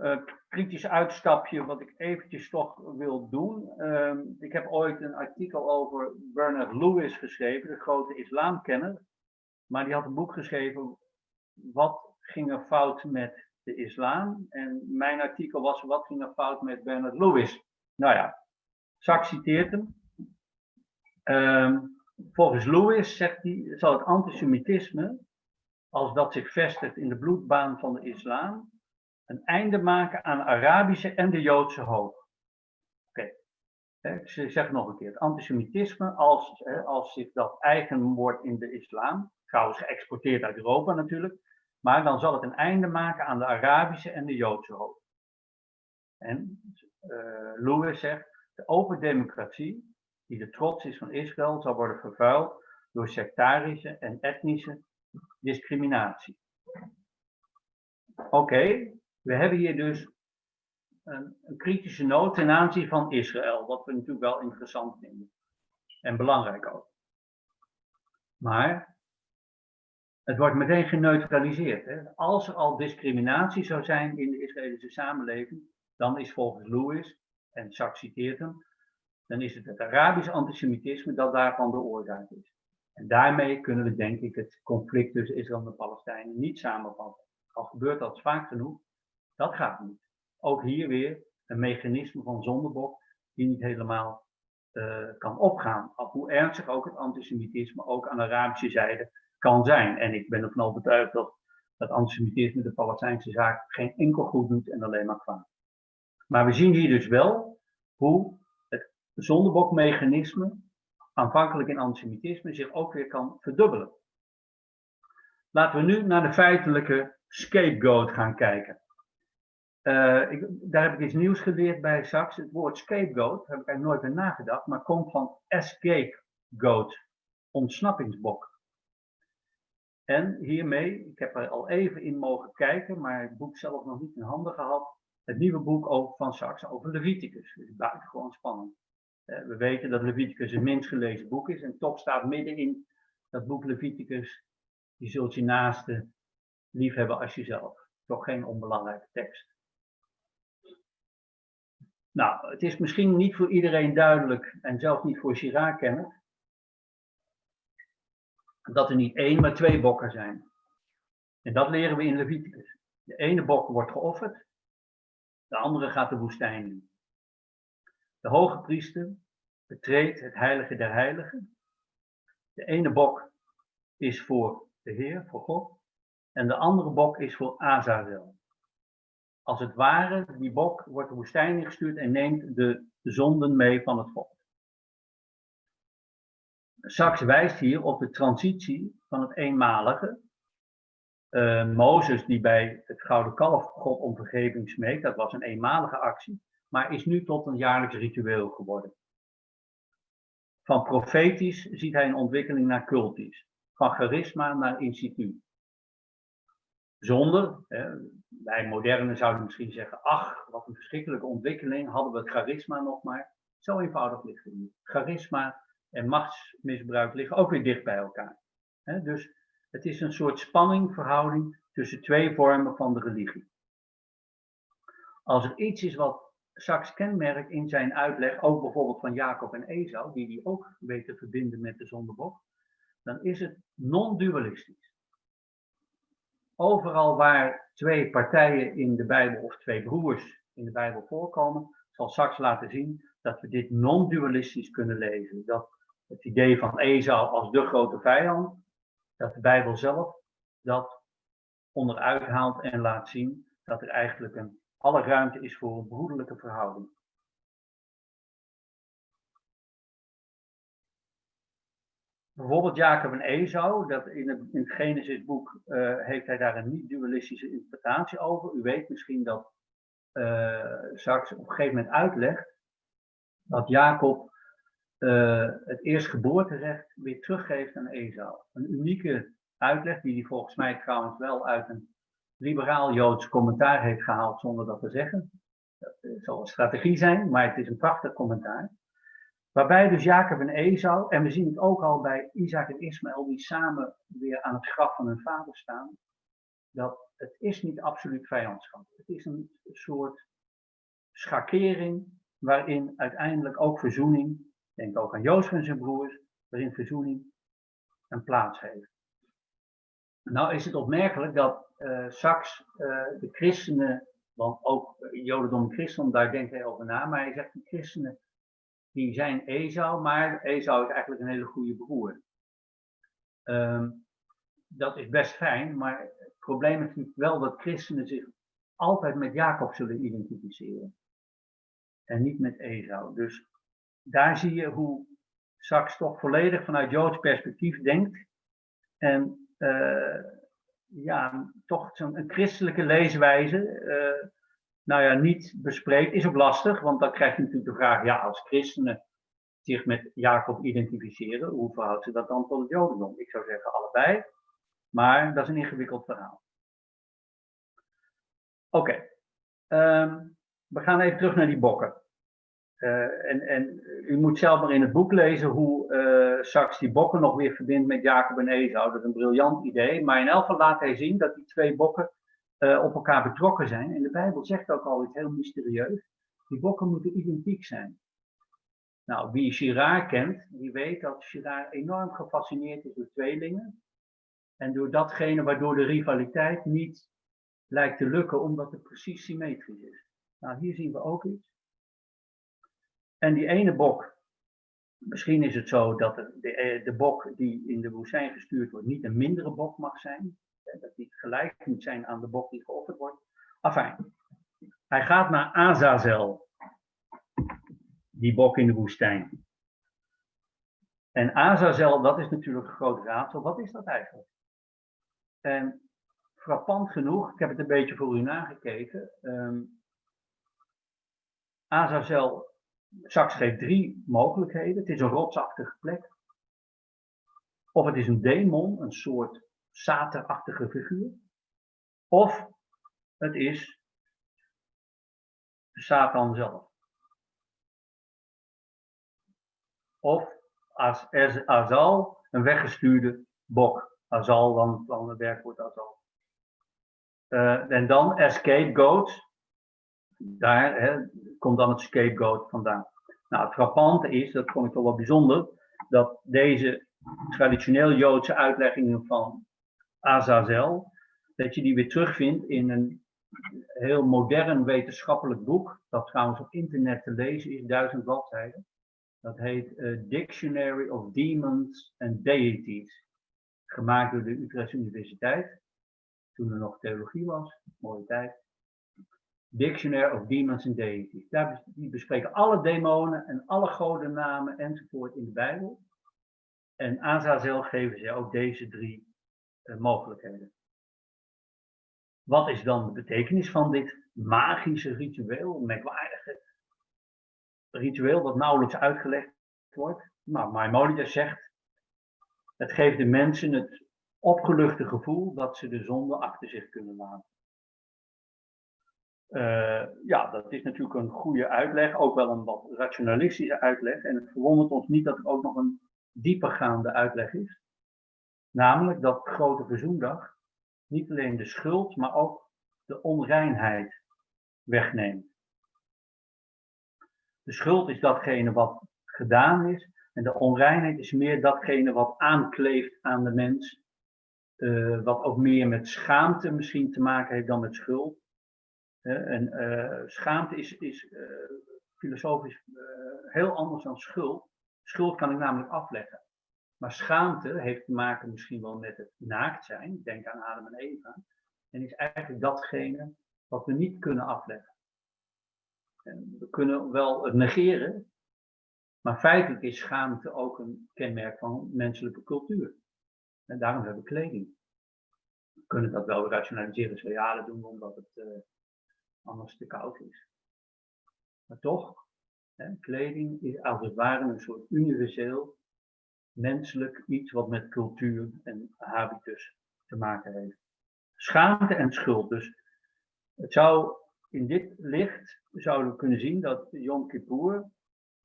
Uh, kritisch uitstapje wat ik eventjes toch wil doen. Uh, ik heb ooit een artikel over Bernard Lewis geschreven, de grote islamkenner. Maar die had een boek geschreven, wat ging er fout met de islam? En mijn artikel was, wat ging er fout met Bernard Lewis? Nou ja, Zak citeert hem. Uh, volgens Lewis zegt hij, zal het antisemitisme, als dat zich vestigt in de bloedbaan van de islam, een einde maken aan de Arabische en de Joodse hoop. Oké, okay. ik zeg nog een keer, het antisemitisme, als, als zich dat eigen wordt in de islam, trouwens geëxporteerd uit Europa natuurlijk, maar dan zal het een einde maken aan de Arabische en de Joodse hoop. En uh, Lewis zegt, de open democratie, die de trots is van Israël, zal worden vervuild door sectarische en etnische discriminatie. Oké, we hebben hier dus een, een, kritische noot ten aanzien van Israël, wat we natuurlijk wel interessant vinden. En belangrijk ook. Maar het wordt meteen geneutraliseerd. Hè? Als er al discriminatie zou zijn in de Israëlische samenleving, dan is volgens Lewis, en Sachs citeert hem, dan is het het Arabisch antisemitisme dat daarvan de oorzaak is. En daarmee kunnen we denk ik het conflict tussen Israël en de Palestijnen niet samenvatten. Al gebeurt dat vaak genoeg, dat gaat niet. Ook hier weer een mechanisme van zondebok die niet helemaal uh, kan opgaan. Hoe ernstig ook het antisemitisme ook aan de Arabische zijde kan zijn. En ik ben ervan overtuigd dat dat antisemitisme de Palestijnse zaak geen enkel goed doet en alleen maar kwaad. Maar we zien hier dus wel hoe het zondebokmechanisme, aanvankelijk in antisemitisme, zich ook weer kan verdubbelen. Laten we nu naar de feitelijke scapegoat gaan kijken. Ik, daar heb ik iets nieuws geleerd bij Sachs. Het woord scapegoat, heb ik eigenlijk nooit bij nagedacht, maar komt van escape goat, ontsnappingsbok. En hiermee, ik heb er al even in mogen kijken, maar het boek zelf nog niet in handen gehad, het nieuwe boek over, van Sachs over Leviticus. Dus buitengewoon spannend. Uh, we weten dat Leviticus het minst gelezen boek is en toch staat midden in dat boek Leviticus, je zult je naaste lief hebben als jezelf. Toch geen onbelangrijke tekst. Nou, het is misschien niet voor iedereen duidelijk, en zelfs niet voor Chirac-kenners, dat er niet één, maar twee bokken zijn. En dat leren we in Leviticus. De ene bok wordt geofferd, de andere gaat de woestijn in. De hoge priester betreedt het heilige der heiligen. De ene bok is voor de Heer, voor God, en de andere bok is voor Azazel. Als het ware, die bok wordt de woestijn ingestuurd en neemt de zonden mee van het volk. Sachs wijst hier op de transitie van het eenmalige. Uh, Mozes die bij het gouden kalf God om vergeving smeekt, dat was een eenmalige actie, maar is nu tot een jaarlijks ritueel geworden. Van profetisch ziet hij een ontwikkeling naar cultisch, van charisma naar instituut. Zonder, wij modernen zouden misschien zeggen, ach, wat een verschrikkelijke ontwikkeling, hadden we het charisma nog maar. Zo eenvoudig ligt het niet. Charisma en machtsmisbruik liggen ook weer dicht bij elkaar. dus het is een soort spanningverhouding tussen twee vormen van de religie. Als er iets is wat Sachs kenmerkt in zijn uitleg, ook bijvoorbeeld van Jacob en Esau, die die ook weet te verbinden met de zondebok, dan is het non-dualistisch. Overal waar twee partijen in de Bijbel of twee broers in de Bijbel voorkomen, zal Sachs laten zien dat we dit non-dualistisch kunnen lezen. Dat het idee van Esau als de grote vijand, dat de Bijbel zelf dat onderuit haalt en laat zien dat er eigenlijk een, alle ruimte is voor een broederlijke verhouding. Bijvoorbeeld Jacob en Esau, dat in het, in het Genesisboek uh, heeft hij daar een niet-dualistische interpretatie over. U weet misschien dat uh, straks op een gegeven moment uitlegt dat Jacob uh, het eerstgeboorterecht weer teruggeeft aan Esau. Een unieke uitleg die hij volgens mij trouwens wel uit een liberaal-Joods commentaar heeft gehaald zonder dat te zeggen. Dat zal een strategie zijn, maar het is een prachtig commentaar. Waarbij dus Jacob en Esau, en we zien het ook al bij Isaac en Ismaël, die samen weer aan het graf van hun vader staan, dat het is niet absoluut vijandschap. Het is een soort schakering waarin uiteindelijk ook verzoening, denk ook aan Jozef en zijn broers, waarin verzoening een plaats heeft. Nou is het opmerkelijk dat uh, uh, de christenen, want ook Jodendom en christendom, daar denkt hij over na, maar hij zegt de christenen die zijn Esau, maar Esau is eigenlijk een hele goede broer. Um, dat is best fijn, maar het probleem is natuurlijk wel dat christenen zich altijd met Jacob zullen identificeren. En niet met Esau. Dus daar zie je hoe Sachs toch volledig vanuit Joods perspectief denkt. En uh, ja, toch zo'n christelijke leeswijze. Uh, nou ja, niet bespreekt, is ook lastig, want dan krijg je natuurlijk de vraag, ja, als christenen zich met Jacob identificeren, hoe verhoudt ze dat dan tot het Jodendom? Ik zou zeggen allebei, maar dat is een ingewikkeld verhaal. Oké, um, we gaan even terug naar die bokken. Uh, en, en, u moet zelf maar in het boek lezen hoe uh, Sachs die bokken nog weer verbindt met Jacob en Esau. Dat is een briljant idee, maar in elk geval laat hij zien dat die twee bokken uh, op elkaar betrokken zijn. En de Bijbel zegt ook al iets heel mysterieus. Die bokken moeten identiek zijn. Nou, wie Girard kent, die weet dat Girard enorm gefascineerd is door tweelingen. En door datgene waardoor de rivaliteit niet lijkt te lukken, omdat het precies symmetrisch is. Nou, hier zien we ook iets. En die ene bok, misschien is het zo dat de, de, de bok die in de woestijn gestuurd wordt, niet een mindere bok mag zijn dat die gelijk moet zijn aan de bok die geofferd wordt. Enfin, hij gaat naar Azazel, die bok in de woestijn. En Azazel, dat is natuurlijk een groot raadsel. Wat is dat eigenlijk? En frappant genoeg, ik heb het een beetje voor u nagekeken. Um, Azazel, Saks geeft drie mogelijkheden. Het is een rotsachtige plek. Of het is een demon, een soort Saterachtige figuur. Of het is Satan zelf. Of als Azal, een weggestuurde bok. Azal, dan, dan het werkwoord Azal. Uh, en dan scapegoat. Daar hè, komt dan het scapegoat vandaan. Nou, het frappante is, dat vond ik toch wel bijzonder, dat deze traditioneel Joodse uitleggingen van Azazel, dat je die weer terugvindt in een heel modern wetenschappelijk boek, dat trouwens op internet te lezen is, duizend bladzijden. Dat heet uh, Dictionary of Demons and Deities, gemaakt door de Utrechtse Universiteit, toen er nog theologie was, mooie tijd. Dictionary of Demons and Deities. Daar die bespreken alle demonen en alle godennamen enzovoort in de Bijbel. En Azazel geven ze ook deze drie mogelijkheden. Wat is dan de betekenis van dit magische ritueel, merkwaardige ritueel dat nauwelijks uitgelegd wordt? Nou, Maimonides zegt, het geeft de mensen het opgeluchte gevoel dat ze de zonde achter zich kunnen laten. Uh, ja, dat is natuurlijk een goede uitleg, ook wel een wat rationalistische uitleg. En het verwondert ons niet dat er ook nog een diepergaande uitleg is. Namelijk dat grote verzoendag niet alleen de schuld, maar ook de onreinheid wegneemt. De schuld is datgene wat gedaan is en de onreinheid is meer datgene wat aankleeft aan de mens. Uh, wat ook meer met schaamte misschien te maken heeft dan met schuld. En uh, schaamte is, is filosofisch heel anders dan schuld. Schuld kan ik namelijk afleggen. Maar schaamte heeft te maken misschien wel met het naakt zijn. Denk aan Adam en Eva. En is eigenlijk datgene wat we niet kunnen afleggen. En we kunnen wel het negeren, Maar feitelijk is schaamte ook een kenmerk van menselijke cultuur. En daarom hebben we kleding. We kunnen dat wel rationaliseren. Dat doen we omdat het uh, anders te koud is. Maar toch, hè, kleding is als het ware een soort universeel menselijk iets wat met cultuur en habitus te maken heeft. Schaamte en schuld. Dus het zou in dit licht zouden we kunnen zien dat Yom Kippur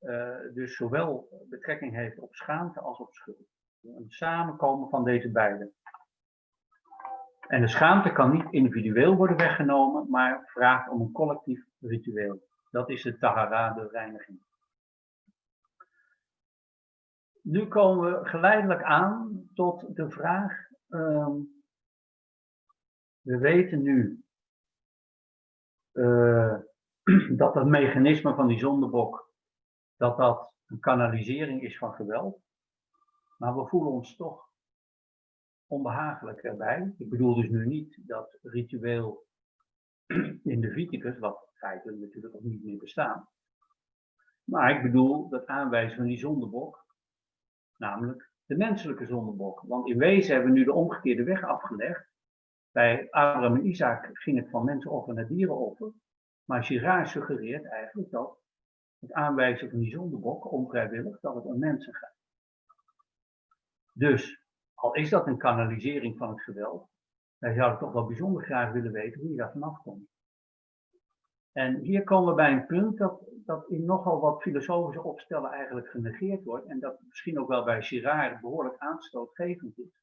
uh, dus zowel betrekking heeft op schaamte als op schuld. Een samenkomen van deze beide. En de schaamte kan niet individueel worden weggenomen, maar vraagt om een collectief ritueel. Dat is de tahara, de reiniging. Nu komen we geleidelijk aan tot de vraag. Um, we weten nu uh, dat het mechanisme van die zondebok, dat dat een kanalisering is van geweld. Maar we voelen ons toch onbehagelijk erbij. Ik bedoel dus nu niet dat ritueel in de Viticus, wat feitelijk natuurlijk ook niet meer bestaat. Maar ik bedoel dat aanwijzen van die zondebok, namelijk de menselijke zondebok. Want in wezen hebben we nu de omgekeerde weg afgelegd. Bij Abraham en Isaac ging het van mensenoffer naar dierenoffer. Maar Girard suggereert eigenlijk dat het aanwijzen van die zondebok, onvrijwillig, dat het om mensen gaat. Dus, al is dat een kanalisering van het geweld, wij zouden toch wel bijzonder graag willen weten hoe je daar vanaf komt. En hier komen we bij een punt dat, dat in nogal wat filosofische opstellen eigenlijk genegeerd wordt en dat misschien ook wel bij Girard behoorlijk aanstootgevend is.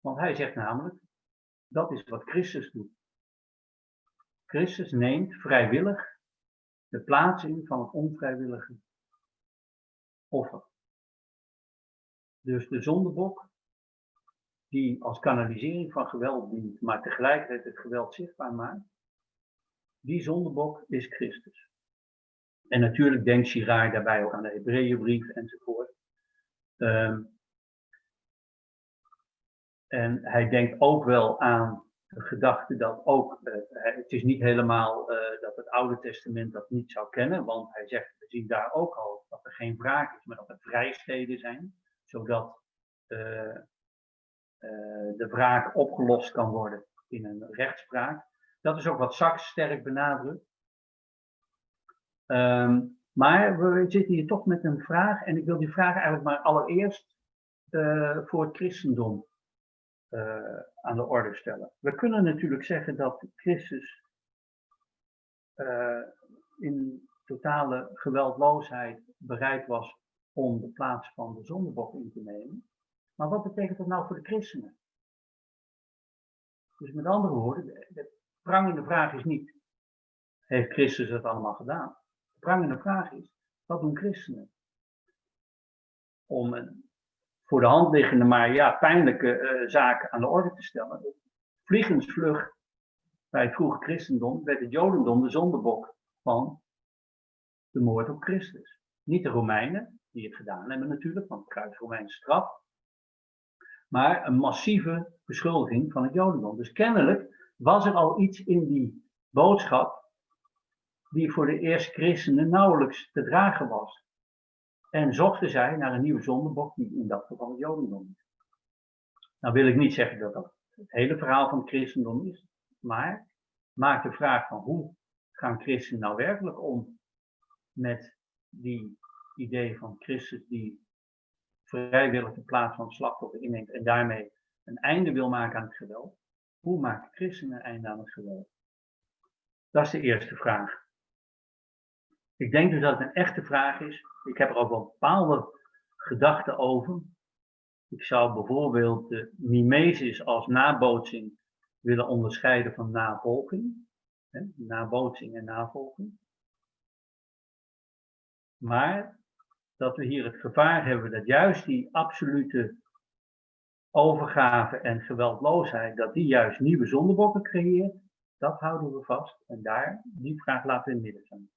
Want hij zegt namelijk, dat is wat Christus doet. Christus neemt vrijwillig de plaats in van het onvrijwillige offer. Dus de zondebok, die als kanalisering van geweld dient, maar tegelijkertijd het geweld zichtbaar maakt, die zondebok is Christus. En natuurlijk denkt Girard daarbij ook aan de Hebreeënbrief enzovoort. Um, en hij denkt ook wel aan de gedachte dat ook, uh, het is niet helemaal uh, dat het Oude Testament dat niet zou kennen, want hij zegt, we zien daar ook al dat er geen wraak is, maar dat er vrijsteden zijn, zodat uh, de wraak opgelost kan worden in een rechtspraak. Dat is ook wat Sachs sterk benadrukt. Um, maar we zitten hier toch met een vraag, en ik wil die vraag eigenlijk maar allereerst voor het christendom uh, aan de orde stellen. We kunnen natuurlijk zeggen dat Christus uh, in totale geweldloosheid bereid was om de plaats van de zondebok in te nemen. Maar wat betekent dat nou voor de christenen? Dus met andere woorden, de, de prangende vraag is niet, heeft Christus het allemaal gedaan? De prangende vraag is, wat doen christenen? Om een voor de hand liggende, maar ja, pijnlijke uh, zaken aan de orde te stellen. Vliegensvlug bij het vroege christendom werd het jodendom de zondebok van de moord op Christus. Niet de Romeinen, die het gedaan hebben natuurlijk, want het kruis Romeinse straf. Maar een massieve beschuldiging van het jodendom. Dus kennelijk was er al iets in die boodschap die voor de eerste christenen nauwelijks te dragen was. En zochten zij naar een nieuwe zondebok, die in dat geval Jodendom is. Nou wil ik niet zeggen dat dat het hele verhaal van het christendom is, maar maak de vraag van hoe gaan christenen nou werkelijk om met die idee van Christus die vrijwillig de plaats van slachtoffer inneemt en daarmee een einde wil maken aan het geweld. Hoe maakt christenen een einde aan het geweld? Dat is de eerste vraag. Ik denk dus dat het een echte vraag is. Ik heb er ook wel bepaalde gedachten over. Ik zou bijvoorbeeld de mimesis als nabootsing willen onderscheiden van navolging. Hè, nabootsing en navolging. Maar dat we hier het gevaar hebben dat juist die absolute overgave en geweldloosheid, dat die juist nieuwe zondebokken creëert, dat houden we vast. En daar, die vraag laten we in midden staan.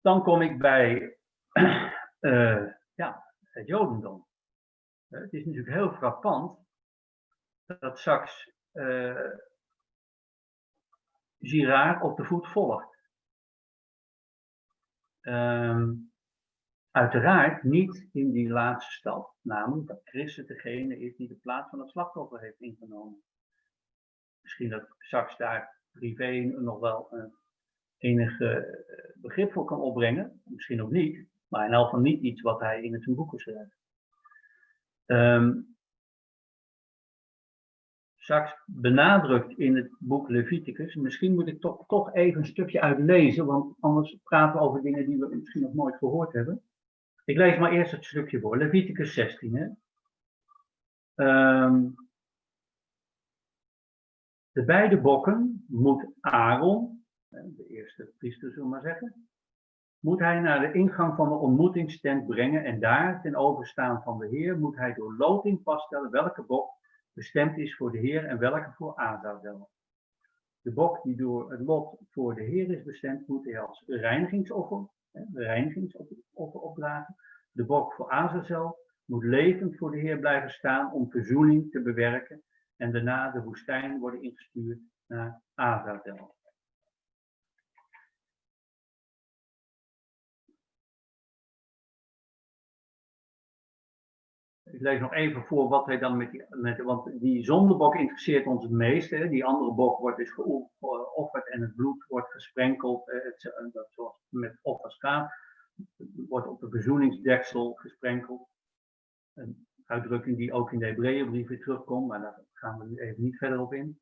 Dan kom ik bij uh, ja, het Jodendom. Uh, het is natuurlijk heel frappant dat straks uh, Girard op de voet volgt. Ehm, uiteraard niet in die laatste stap, namelijk dat Christus degene is die de plaats van het slachtoffer heeft ingenomen. Misschien dat straks daar privé nog wel een enige eh, begrip voor kan opbrengen, misschien ook niet, maar in elk geval niet iets wat hij in het boeken schrijft. Um, straks benadrukt in het boek Leviticus. Misschien moet ik toch, toch even een stukje uitlezen, want anders praten we over dingen die we misschien nog nooit gehoord hebben. Ik lees maar eerst het stukje voor. Leviticus 16. Hè? Um, de beide bokken moet Aaron, de eerste priester zullen we maar zeggen, moet hij naar de ingang van de ontmoetingstent brengen en daar ten overstaan van de Heer moet hij door loting vaststellen welke bok bestemd is voor de Heer en welke voor Azadel. De bok die door het lot voor de Heer is bestemd, moet hij als reinigingsoffer, reinigingsoffer opdragen. De bok voor Azazel moet levend voor de Heer blijven staan om verzoening te bewerken en daarna de woestijn worden ingestuurd naar Azazel. Ik lees nog even voor wat hij dan met die, met, want die zondebok interesseert ons het meest. Hè. Die andere bok wordt dus geofferd en het bloed wordt gesprenkeld, eh, dat zoals met offers wordt op de verzoeningsdeksel gesprenkeld. Een uitdrukking die ook in de Hebreeënbrief weer terugkomt, maar daar gaan we nu even niet verder op in.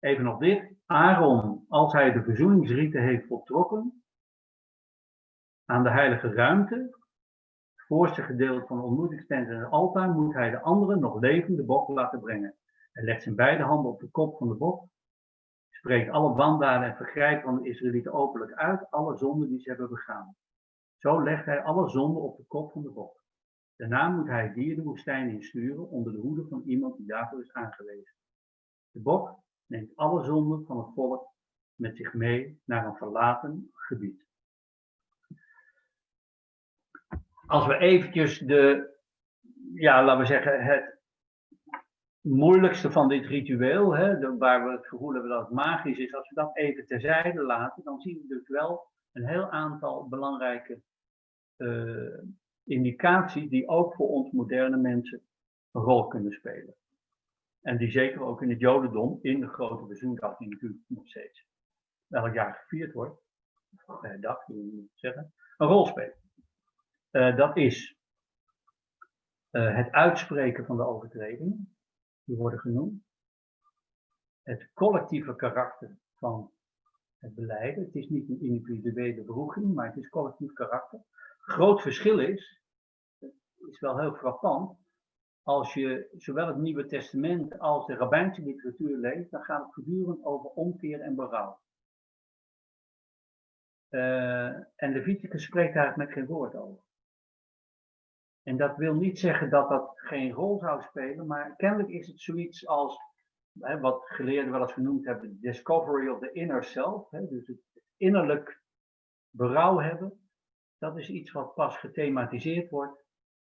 Even nog dit. Aaron, als hij de verzoeningsrieten heeft voltrokken, aan de heilige ruimte, voorste gedeelte van de ontmoetingstent en het altaar moet hij de andere nog levende bok laten brengen. Hij legt zijn beide handen op de kop van de bok, spreekt alle wandaden en vergrijpen van de Israëlieten openlijk uit, alle zonden die ze hebben begaan. Zo legt hij alle zonden op de kop van de bok. Daarna moet hij het dier de woestijn insturen onder de hoede van iemand die daarvoor is aangewezen. De bok neemt alle zonden van het volk met zich mee naar een verlaten gebied. Als we eventjes de, ja, laten we zeggen, het moeilijkste van dit ritueel, hè, waar we het gevoel hebben dat het magisch is, als we dat even terzijde laten, dan zien we dus wel een heel aantal belangrijke uh, indicaties die ook voor ons moderne mensen een rol kunnen spelen. En die zeker ook in het Jodendom, in de grote bezoendag, die natuurlijk nog steeds elk jaar gevierd wordt, bij dag, zeggen, een rol spelen. Uh, dat is uh, het uitspreken van de overtredingen, die worden genoemd. Het collectieve karakter van het beleiden. Het is niet een individuele beroeging, maar het is collectief karakter. Groot verschil is, is wel heel frappant, als je zowel het Nieuwe Testament als de rabbijnse literatuur leest, dan gaat het voortdurend over omkeer en berouw. Uh, en Leviticus spreekt daar met geen woord over. En dat wil niet zeggen dat dat geen rol zou spelen, maar kennelijk is het zoiets als, hè, wat geleerden wel eens genoemd hebben, discovery of the inner self, hè, dus het innerlijk berouw hebben. Dat is iets wat pas gethematiseerd wordt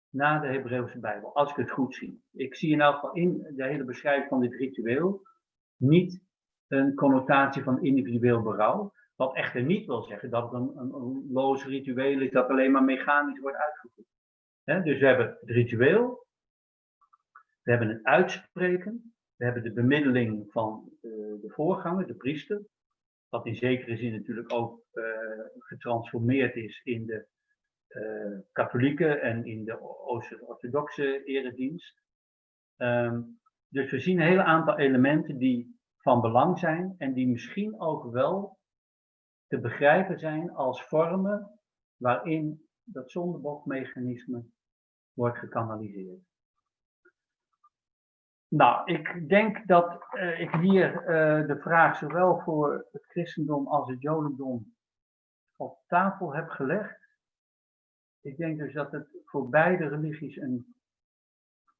na de Hebreeuwse Bijbel, als ik het goed zie. Ik zie in elk geval in de hele beschrijving van dit ritueel niet een connotatie van individueel berouw, wat echter niet wil zeggen dat het een, een, een loos ritueel is dat alleen maar mechanisch wordt uitgevoerd dus we hebben het ritueel, we hebben het uitspreken, we hebben de bemiddeling van uh, de voorganger, de priester, wat in zekere zin natuurlijk ook uh, getransformeerd is in de uh, katholieke en in de Oost-orthodoxe eredienst. Um, dus we zien een hele aantal elementen die van belang zijn en die misschien ook wel te begrijpen zijn als vormen waarin dat zondebokmechanisme wordt gekanaliseerd. Nou, ik denk dat uh, ik hier uh, de vraag zowel voor het christendom als het jodendom op tafel heb gelegd. Ik denk dus dat het voor beide religies een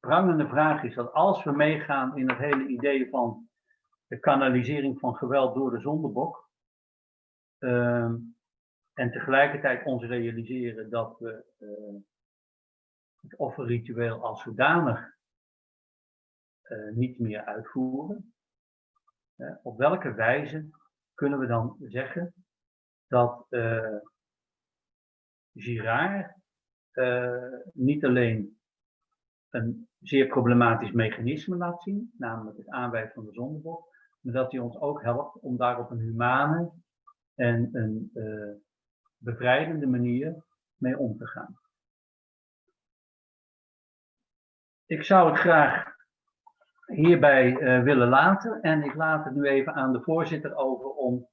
prangende vraag is. Dat als we meegaan in het hele idee van de kanalisering van geweld door de zondebok. Uh, en tegelijkertijd ons realiseren dat we uh, het offerritueel als zodanig uh, niet meer uitvoeren. Op welke wijze kunnen we dan zeggen dat uh, Girard niet alleen een zeer problematisch mechanisme laat zien, namelijk het aanwijzen van de zondebok, maar dat hij ons ook helpt om daar op een humane en een bevrijdende manier mee om te gaan. Ik zou het graag hierbij uh, willen laten en ik laat het nu even aan de voorzitter over om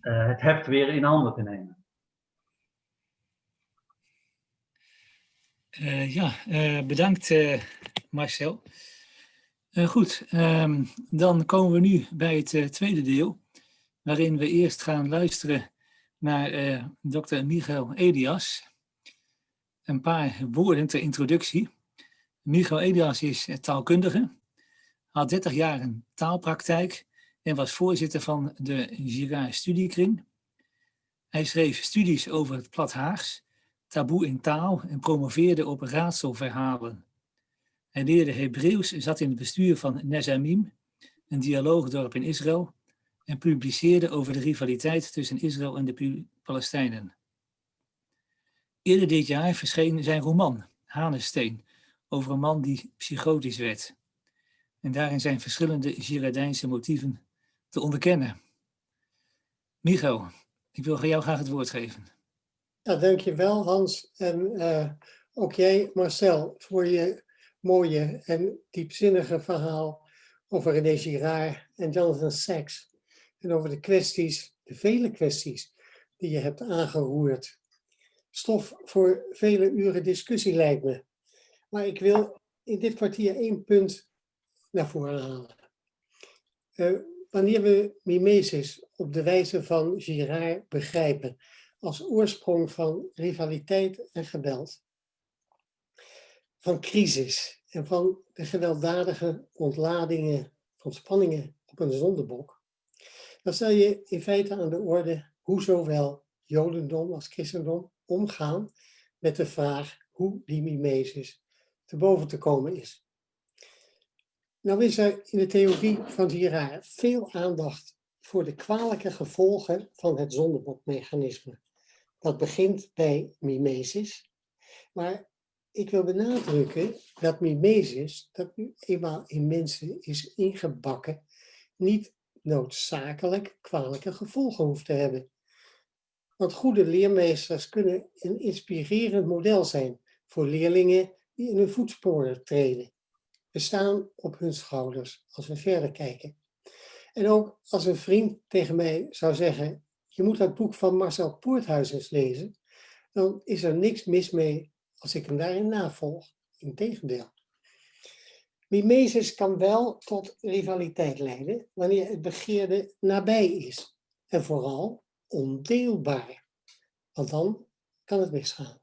uh, het heft weer in handen te nemen.
ja, bedankt Marcel. goed, um, dan komen we nu bij het tweede deel waarin we eerst gaan luisteren naar dokter Michael Elias. Een paar woorden ter introductie. Michael Elias is taalkundige, had 30 jaar een taalpraktijk en was voorzitter van de Girard Studiekring. Hij schreef studies over het plat Haags, taboe in taal en promoveerde op raadselverhalen. Hij leerde Hebreeuws, zat in het bestuur van Nezamim, een dialoogdorp in Israël, en publiceerde over de rivaliteit tussen Israël en de Palestijnen. Eerder dit jaar verscheen zijn roman, Hanesteen, over een man die psychotisch werd. En daarin zijn verschillende Girardijnse motieven te onderkennen. Micho, ik wil jou graag het woord geven.
Ja, dankjewel Hans en uh, ook jij Marcel voor je mooie en diepzinnige verhaal over René Girard en Jonathan Sachs en over de kwesties, de vele kwesties die je hebt aangeroerd. Stof voor vele uren discussie lijkt me. Maar ik wil in dit kwartier één punt naar voren halen. Uh, wanneer we mimesis op de wijze van Girard begrijpen als oorsprong van rivaliteit en geweld, van crisis en van de gewelddadige ontladingen van spanningen op een zondebok, dan stel je in feite aan de orde hoe zowel Jodendom als christendom omgaan met de vraag hoe die mimesis te boven te komen is. Nou is er in de theorie van Girard veel aandacht voor de kwalijke gevolgen van het zondebokmechanisme. Dat begint bij mimesis, maar ik wil benadrukken dat mimesis, dat nu eenmaal in mensen is ingebakken, niet noodzakelijk kwalijke gevolgen hoeft te hebben. Want goede leermeesters kunnen een inspirerend model zijn voor leerlingen die in hun voetsporen treden. We staan op hun schouders als we verder kijken. En ook als een vriend tegen mij zou zeggen, je moet dat boek van Marcel Poorthuis eens lezen, dan is er niks mis mee als ik hem daarin navolg. Integendeel. Mimesis kan wel tot rivaliteit leiden wanneer het begeerde nabij is. En vooral ondeelbaar. Want dan kan het misgaan.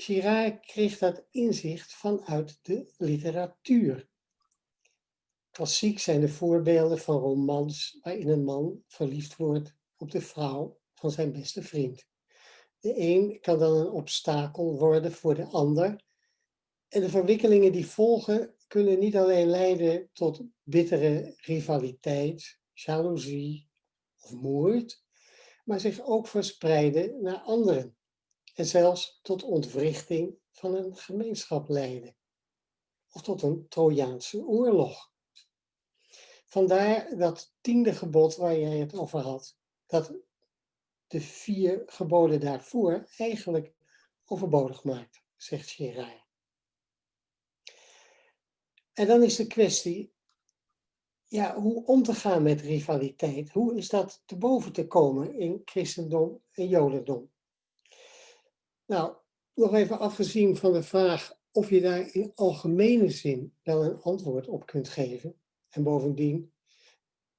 Girard kreeg dat inzicht vanuit de literatuur. Klassiek zijn de voorbeelden van romans waarin een man verliefd wordt op de vrouw van zijn beste vriend. De een kan dan een obstakel worden voor de ander en de verwikkelingen die volgen kunnen niet alleen leiden tot bittere rivaliteit, jaloezie of moord, maar zich ook verspreiden naar anderen en zelfs tot ontwrichting van een gemeenschap leiden. Of tot een Trojaanse oorlog. Vandaar dat tiende gebod waar jij het over had, dat de vier geboden daarvoor eigenlijk overbodig maakt, zegt Gerard. En dan is de kwestie, ja, hoe om te gaan met rivaliteit. Hoe is dat te boven te komen in christendom en jodendom? Nou, nog even afgezien van de vraag of je daar in algemene zin wel een antwoord op kunt geven. En bovendien,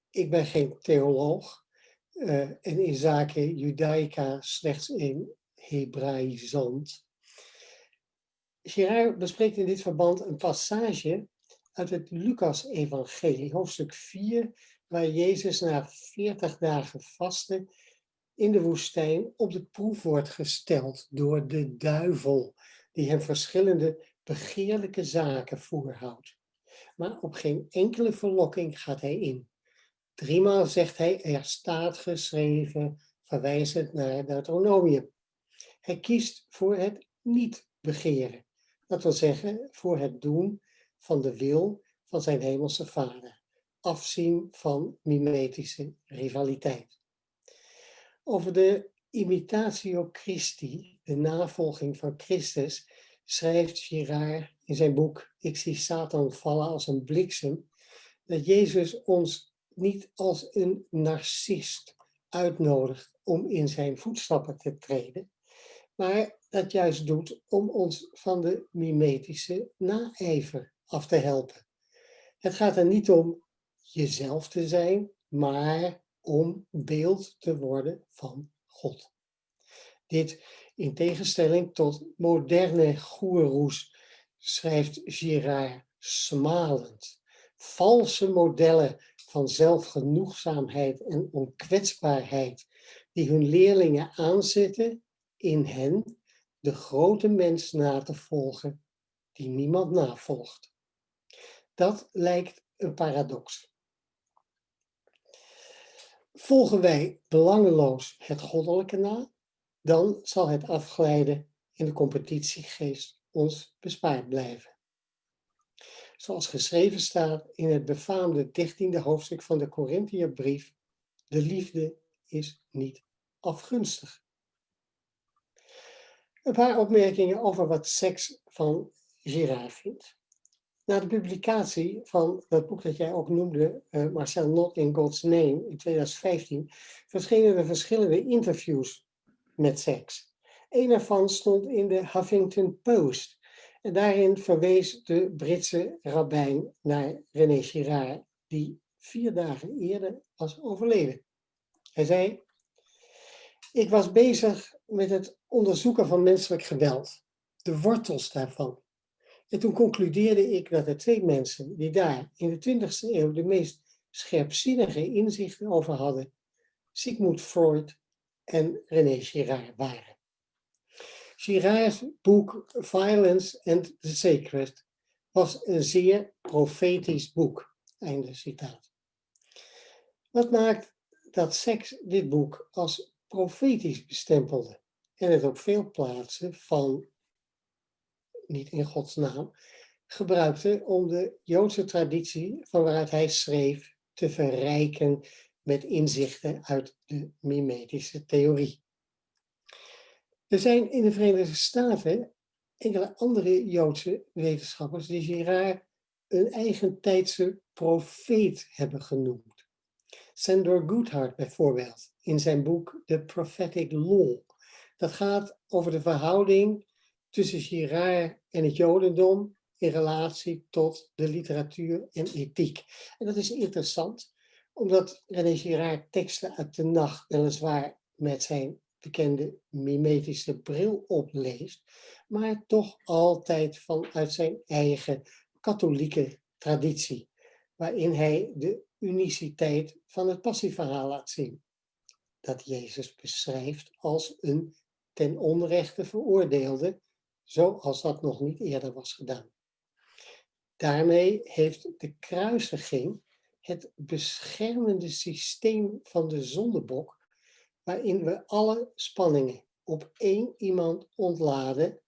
ik ben geen theoloog uh, en in zaken Judaica slechts een Hebraïsant. Gerard bespreekt in dit verband een passage uit het Lucas-evangelie, hoofdstuk 4, waar Jezus na 40 dagen vasten in de woestijn op de proef wordt gesteld door de duivel, die hem verschillende begeerlijke zaken voorhoudt. Maar op geen enkele verlokking gaat hij in. Driemaal zegt hij, er staat geschreven, verwijzend naar Deuteronomium. Hij kiest voor het niet begeren. Dat wil zeggen, voor het doen van de wil van zijn hemelse vader. Afzien van mimetische rivaliteit. Over de imitatio Christi, de navolging van Christus, schrijft Girard in zijn boek Ik zie Satan vallen als een bliksem, dat Jezus ons niet als een narcist uitnodigt om in zijn voetstappen te treden, maar dat juist doet om ons van de mimetische naijver af te helpen. Het gaat er niet om jezelf te zijn, maar om beeld te worden van God. Dit in tegenstelling tot moderne goeroes, schrijft Girard smalend. Valse modellen van zelfgenoegzaamheid en onkwetsbaarheid die hun leerlingen aanzetten in hen de grote mens na te volgen die niemand navolgt. Dat lijkt een paradox. Volgen wij belangeloos het goddelijke na, dan zal het afglijden in de competitiegeest ons bespaard blijven. Zoals geschreven staat in het befaamde 13e hoofdstuk van de Corinthiërbrief, de liefde is niet afgunstig. Een paar opmerkingen over wat seks van Girard vindt. Na de publicatie van dat boek dat jij ook noemde, uh, Marcel Not in God's Name, in 2015, verschenen er verschillende interviews met seks. Een daarvan stond in de Huffington Post. En daarin verwees de Britse rabbijn naar René Girard, die vier dagen eerder was overleden. Hij zei, ik was bezig met het onderzoeken van menselijk geweld, de wortels daarvan. En toen concludeerde ik dat er twee mensen die daar in de 20e eeuw de meest scherpzinnige inzichten over hadden, Sigmund Freud en René Girard waren. Girard's boek Violence and the Sacred was een zeer profetisch boek. Einde citaat. Wat maakt dat seks dit boek als profetisch bestempelde en het op veel plaatsen van, niet in Gods naam, gebruikte om de Joodse traditie van waaruit hij schreef te verrijken met inzichten uit de mimetische theorie. Er zijn in de Verenigde Staten enkele andere Joodse wetenschappers die Girard een eigentijdse profeet hebben genoemd. Sandor Goodhart bijvoorbeeld, in zijn boek The Prophetic Law. Dat gaat over de verhouding tussen Girard en het Jodendom in relatie tot de literatuur en ethiek. En dat is interessant, omdat René Girard teksten uit de nacht weliswaar met zijn bekende mimetische bril opleest, maar toch altijd vanuit zijn eigen katholieke traditie, waarin hij de uniciteit van het passieverhaal laat zien. Dat Jezus beschrijft als een ten onrechte veroordeelde, zoals dat nog niet eerder was gedaan. Daarmee heeft de kruisiging het beschermende systeem van de zondebok, waarin we alle spanningen op één iemand ontladen,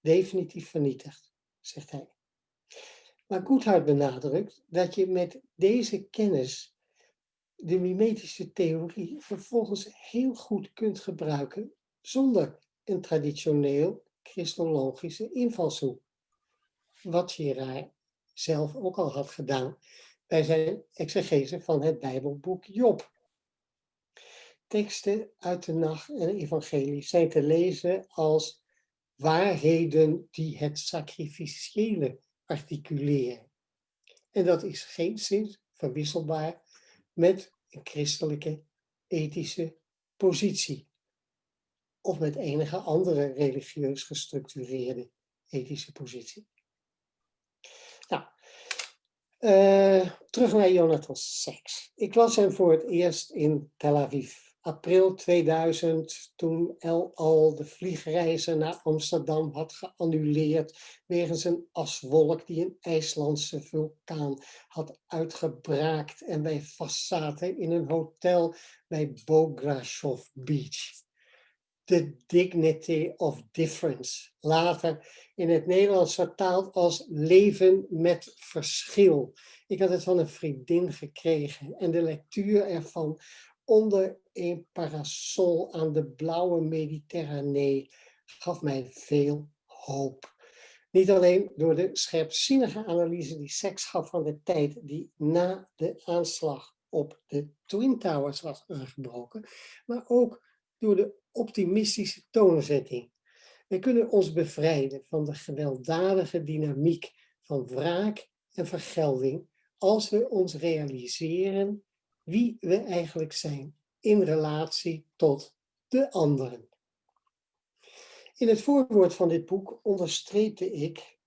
definitief vernietigd, zegt hij. Maar Goodhart benadrukt dat je met deze kennis de mimetische theorie vervolgens heel goed kunt gebruiken zonder een traditioneel christologische invalshoek. Wat Girard zelf ook al had gedaan bij zijn exegese van het Bijbelboek Job. Teksten uit de nacht en de evangelie zijn te lezen als waarheden die het sacrificiële articuleren. En dat is geen zin verwisselbaar met een christelijke ethische positie. Of met enige andere religieus gestructureerde ethische positie. Nou, uh, terug naar Jonathan Sacks. Ik las hem voor het eerst in Tel Aviv april 2000, toen El Al de vliegreizen naar Amsterdam had geannuleerd wegens een aswolk die een IJslandse vulkaan had uitgebraakt en wij vastzaten in een hotel bij Bograshov Beach. The Dignity of Difference. Later in het Nederlands vertaald als Leven met Verschil. Ik had het van een vriendin gekregen en de lectuur ervan onder een parasol aan de blauwe Mediterranee gaf mij veel hoop. Niet alleen door de scherpzinnige analyse die seks gaf van de tijd die na de aanslag op de Twin Towers was aangebroken, maar ook door de optimistische toonzetting. We kunnen ons bevrijden van de gewelddadige dynamiek van wraak en vergelding als we ons realiseren wie we eigenlijk zijn in relatie tot de anderen. In het voorwoord van dit boek onderstreepte ik,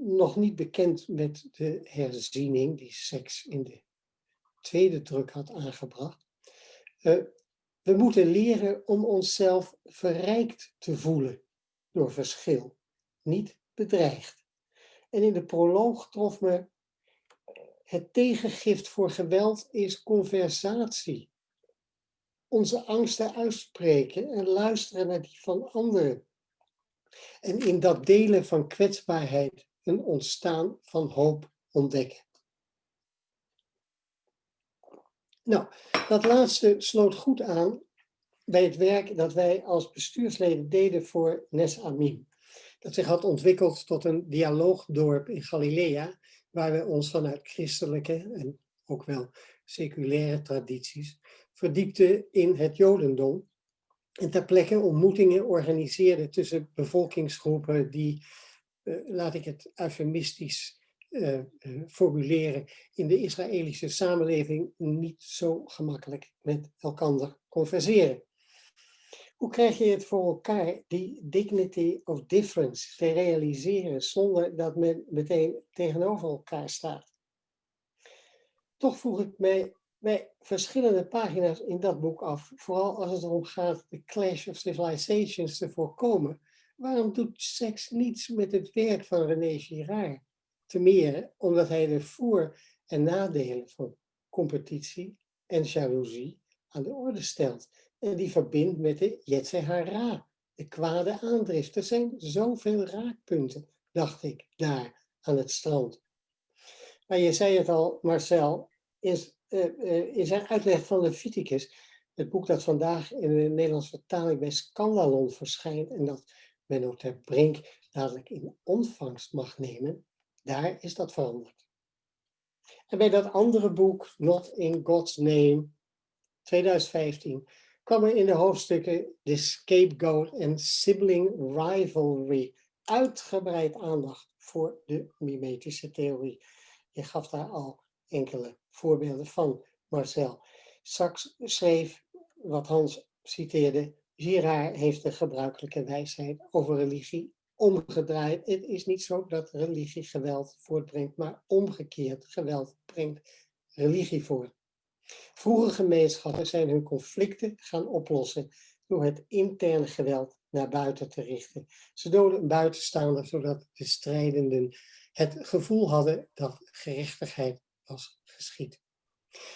nog niet bekend met de herziening die seks in de tweede druk had aangebracht, uh, we moeten leren om onszelf verrijkt te voelen door verschil, niet bedreigd. En in de proloog trof me het tegengift voor geweld is conversatie. Onze angsten uitspreken en luisteren naar die van anderen. En in dat delen van kwetsbaarheid een ontstaan van hoop ontdekken. Nou, dat laatste sloot goed aan bij het werk dat wij als bestuursleden deden voor Nes Amin. Dat zich had ontwikkeld tot een dialoogdorp in Galilea, waar we ons vanuit christelijke en ook wel seculaire tradities verdiepten in het jodendom. En ter plekke ontmoetingen organiseerden tussen bevolkingsgroepen die, uh, laat ik het eufemistisch uh, formuleren, in de Israëlische samenleving niet zo gemakkelijk met elkaar converseren. Hoe krijg je het voor elkaar, die dignity of difference, te realiseren zonder dat men meteen tegenover elkaar staat? Toch vroeg ik mij bij verschillende pagina's in dat boek af, vooral als het erom gaat de clash of civilizations te voorkomen, waarom doet seks niets met het werk van René Girard? Te meer omdat hij de voor- en nadelen van competitie en jaloezie aan de orde stelt. En die verbindt met de Yetzirah, de kwade aandrift. Er zijn zoveel raakpunten, dacht ik, daar aan het strand. Maar je zei het al, Marcel, in zijn uitleg van Leviticus, het boek dat vandaag in de Nederlandse vertaling bij Scandalon verschijnt en dat men ook ter brink dadelijk in ontvangst mag nemen, daar is dat veranderd. En bij dat andere boek, Not in God's Name, 2015, kwam er in de hoofdstukken de scapegoat en sibling rivalry uitgebreid aandacht voor de mimetische theorie. Je gaf daar al enkele voorbeelden van, Marcel. Sachs schreef, wat Hans citeerde, Girard heeft de gebruikelijke wijsheid over religie omgedraaid. Het is niet zo dat religie geweld voortbrengt, maar omgekeerd geweld brengt religie voort. Vroege gemeenschappen zijn hun conflicten gaan oplossen door het interne geweld naar buiten te richten. Ze doden een zodat de strijdenden het gevoel hadden dat gerechtigheid was geschied.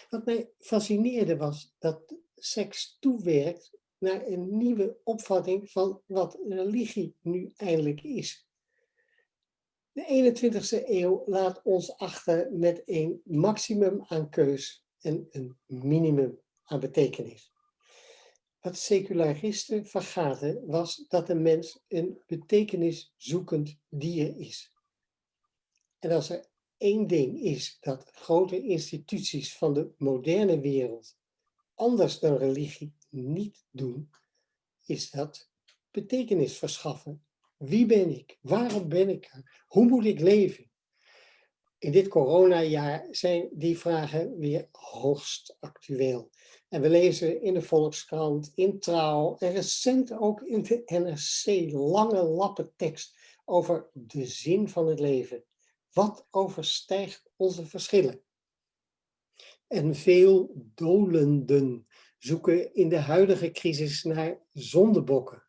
Wat mij fascineerde was dat seks toewerkt naar een nieuwe opvatting van wat religie nu eindelijk is. De 21ste eeuw laat ons achter met een maximum aan keus en een minimum aan betekenis. Wat secularisten vergaten was dat de mens een betekeniszoekend dier is. En als er één ding is dat grote instituties van de moderne wereld anders dan religie niet doen, is dat betekenis verschaffen. Wie ben ik? Waarom ben ik er? Hoe moet ik leven? In dit coronajaar zijn die vragen weer hoogst actueel. En we lezen in de Volkskrant, in Trouw en recent ook in de NRC lange lappen tekst over de zin van het leven. Wat overstijgt onze verschillen? En veel dolenden zoeken in de huidige crisis naar zondebokken.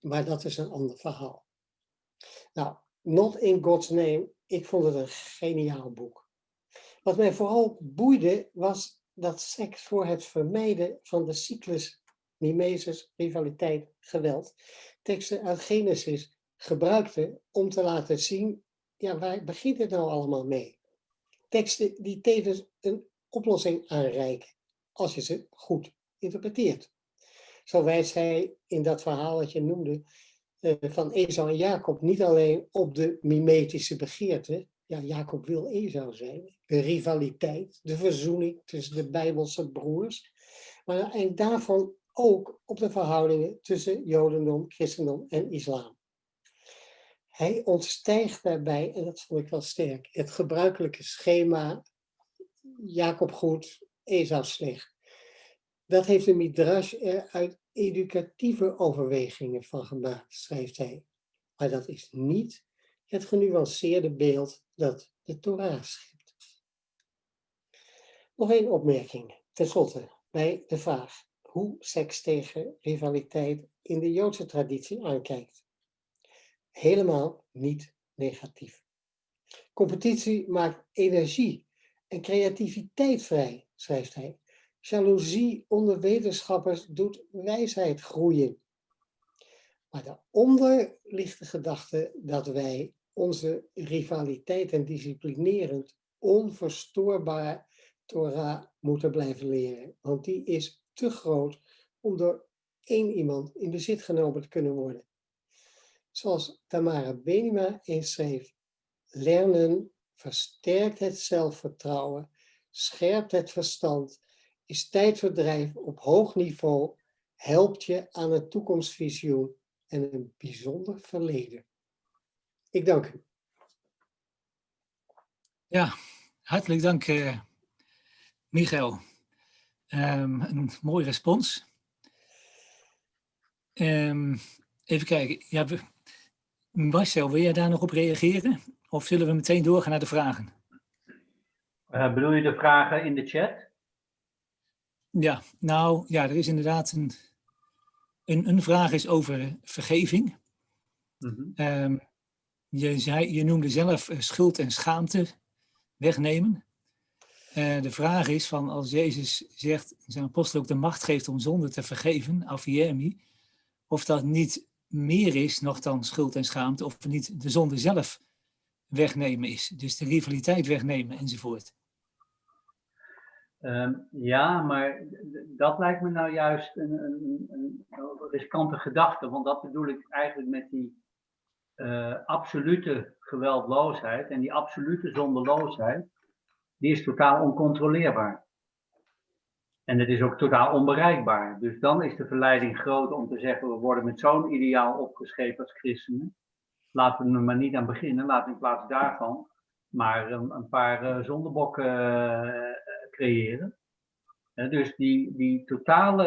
Maar dat is een ander verhaal. Nou, Not in God's Name, ik vond het een geniaal boek. Wat mij vooral boeide was dat seks voor het vermijden van de cyclus mimesis, rivaliteit, geweld, teksten uit Genesis gebruikte om te laten zien, ja, waar begint het nou allemaal mee? Teksten die tevens een oplossing aanreiken, als je ze goed interpreteert. Zo wijst hij in dat verhaal dat je noemde, uh, van Esau en Jacob, niet alleen op de mimetische begeerte, ja, Jacob wil Esau zijn, de rivaliteit, de verzoening tussen de Bijbelse broers, maar en daarvan ook op de verhoudingen tussen Jodendom, Christendom en Islam. Hij ontstijgt daarbij, en dat vond ik wel sterk, het gebruikelijke schema Jacob goed, Esau slecht. Dat heeft de Midrash er uit educatieve overwegingen van gemaakt, schrijft hij. Maar dat is niet het genuanceerde beeld dat de Torah schept. Nog één opmerking, ten slotte, bij de vraag hoe seks tegen rivaliteit in de Joodse traditie aankijkt. Helemaal niet negatief. Competitie maakt energie en creativiteit vrij, schrijft hij. Jaloezie onder wetenschappers doet wijsheid groeien. Maar daaronder ligt de gedachte dat wij onze rivaliteit en disciplinerend onverstoorbaar Torah moeten blijven leren. Want die is te groot om door één iemand in bezit genomen te kunnen worden. Zoals Tamara Benima eens schreef, lernen versterkt het zelfvertrouwen, scherpt het verstand, is tijdverdrijf op hoog niveau, helpt je aan een toekomstvisioen en een bijzonder verleden. Ik dank u.
Ja, hartelijk dank, uh, Michael. Um, een mooi respons. Um, even kijken. Ja, we, Marcel, wil jij daar nog op reageren? Of zullen we meteen doorgaan naar de vragen?
Uh, bedoel je de vragen in de chat?
Ja, nou ja, er is inderdaad een, een, een vraag is over vergeving. Mm -hmm. um, je, zei, je noemde zelf uh, schuld en schaamte wegnemen. Uh, de vraag is van als Jezus zegt, zijn apostel ook de macht geeft om zonde te vergeven, afiermi, of dat niet meer is nog dan schuld en schaamte, of niet de zonde zelf wegnemen is. Dus de rivaliteit wegnemen enzovoort.
Um, ja, maar dat lijkt me nou juist een, een, een, riskante gedachte, want dat bedoel ik eigenlijk met die uh, absolute geweldloosheid en die absolute zondeloosheid, die is totaal oncontroleerbaar. En het is ook totaal onbereikbaar. Dus dan is de verleiding groot om te zeggen, we worden met zo'n ideaal opgescheept als christenen. Laten we er maar niet aan beginnen, laten we in plaats daarvan maar een, een paar uh, zondebokken uh, creëren. dus die, die totale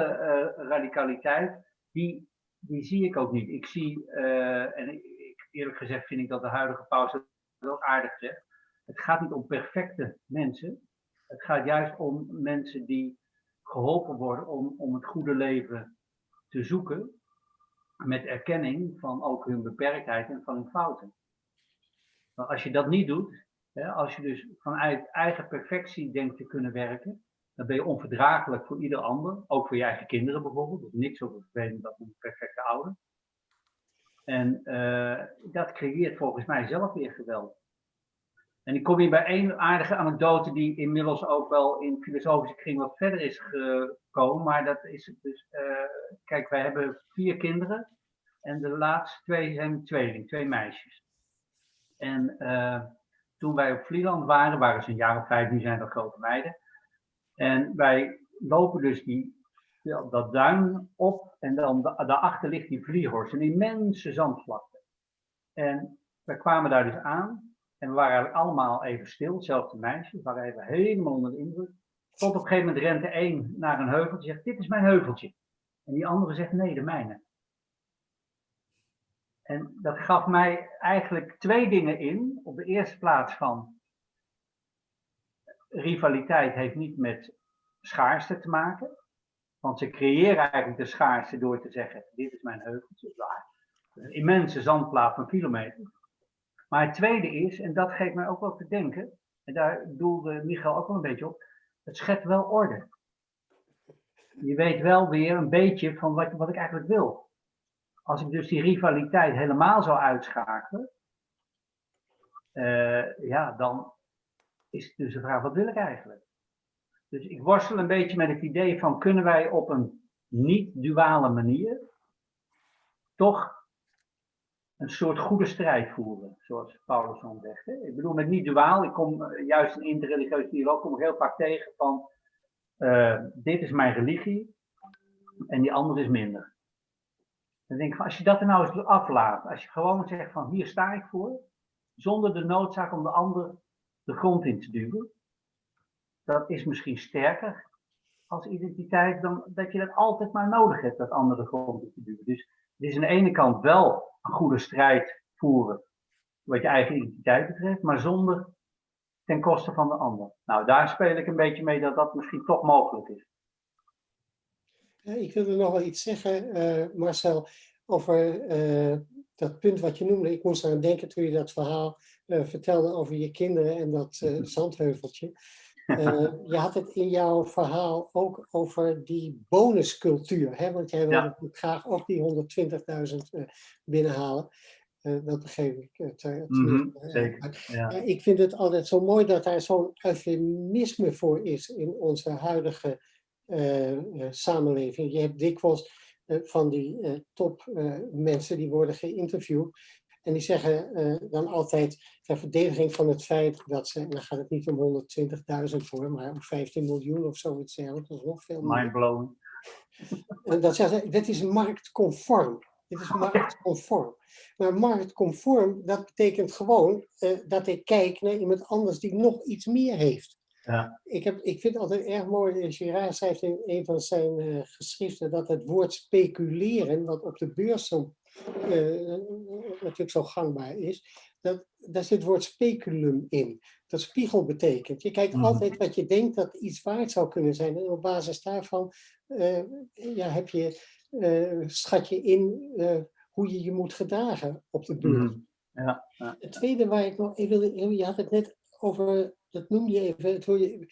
radicaliteit, die, die zie ik ook niet. Ik zie, en ik, eerlijk gezegd vind ik dat de huidige paus het ook aardig zegt, het gaat niet om perfecte mensen. Het gaat juist om mensen die geholpen worden om, om het goede leven te zoeken. Met erkenning van ook hun beperktheid en van hun fouten. Maar als je dat niet doet, als je dus vanuit eigen perfectie denkt te kunnen werken, dan ben je onverdraaglijk voor ieder ander, ook voor je eigen kinderen bijvoorbeeld. Is niks over vervelend dat een perfecte ouder. En uh, dat creëert volgens mij zelf weer geweld. En ik kom hier bij één aardige anekdote die inmiddels ook wel in filosofische kring wat verder is gekomen. Maar dat is dus, uh, kijk, wij hebben vier kinderen. En de laatste twee zijn tweeling, twee meisjes. En uh, toen wij op Vlieland waren, waren ze een jaar of vijf, nu zijn dat grote meiden. En wij lopen dus die, dat duin op en dan daarachter ligt die Vliehorst, een immense zandvlakte. En we kwamen daar dus aan en we waren eigenlijk allemaal even stil, hetzelfde meisje, we waren even helemaal onder de indruk. Tot op een gegeven moment rente één naar een heuveltje zegt, dit is mijn heuveltje. En die andere zegt, nee, de mijne. En dat gaf mij eigenlijk twee dingen in. Op de eerste plaats van rivaliteit heeft niet met schaarste te maken. Want ze creëren eigenlijk de schaarste door te zeggen, dit is mijn heuveltje. Een immense zandplaat van kilometers. Maar het tweede is, en dat geeft mij ook wel te denken, en daar doelde Michael ook wel een beetje op, het schept wel orde. je weet wel weer een beetje van wat, wat ik eigenlijk wil. Als ik dus die rivaliteit helemaal zou uitschakelen, uh, ja, dan is dus de vraag, wat wil ik eigenlijk? Dus ik worstel een beetje met het idee van, kunnen wij op een niet-duale manier toch een soort goede strijd voeren, zoals Paulus zegt. Ik bedoel met niet-duaal, ik kom uh, juist in interreligieuze dialoog heel vaak tegen van, uh, dit is mijn religie en die andere is minder. Dan denk ik als je dat er nou eens aflaat, als je gewoon zegt van, hier sta ik voor, zonder de noodzaak om de ander de grond in te duwen. Dat is misschien sterker als identiteit dan dat je dat altijd maar nodig hebt, dat andere de grond in te duwen. Dus het is aan de ene kant wel een goede strijd voeren wat je eigen identiteit betreft, maar zonder ten koste van de ander. Nou, daar speel ik een beetje mee dat dat misschien toch mogelijk is.
Ik wilde nog wel iets zeggen, uh, Marcel, over uh, dat punt wat je noemde, ik moest aan denken toen je dat verhaal uh, vertelde over je kinderen en dat zandheuveltje. Je had het in jouw verhaal ook over die bonuscultuur, hè? want jij ja. graag ook die 120.000 binnenhalen. dat begreep ik.
Mm -hmm, zeker, ja.
ik vind het altijd zo mooi dat daar zo'n eufemisme voor is in onze huidige samenleving. Je hebt dikwijls eh, van die top mensen die worden geïnterviewd. En die zeggen dan altijd ter verdediging van het feit dat ze, en dan gaat het niet om 120.000 voor, maar om 15 miljoen of zoiets dergelijks, dat is nog veel
meer. Mindblowing.
En dat zeggen ze, dit is marktconform. Dit is marktconform. Maar marktconform, dat betekent gewoon dat ik kijk naar iemand anders die nog iets meer heeft.
Ja.
Ik, heb, ik vind het altijd erg mooi, Girard schrijft in een van zijn uh, geschriften dat het woord speculeren, wat op de beurs zo, uh, natuurlijk zo gangbaar is, dat, daar zit het woord speculum in. Dat spiegel betekent. Je kijkt mm -hmm. altijd wat je denkt dat iets waard zou kunnen zijn. En op basis daarvan uh, ja, heb je, schat je in hoe je je moet gedragen op de beurs. Mm
-hmm. ja, ja.
Het tweede waar ik nog even wil, je had het net over dat noem je even, het je,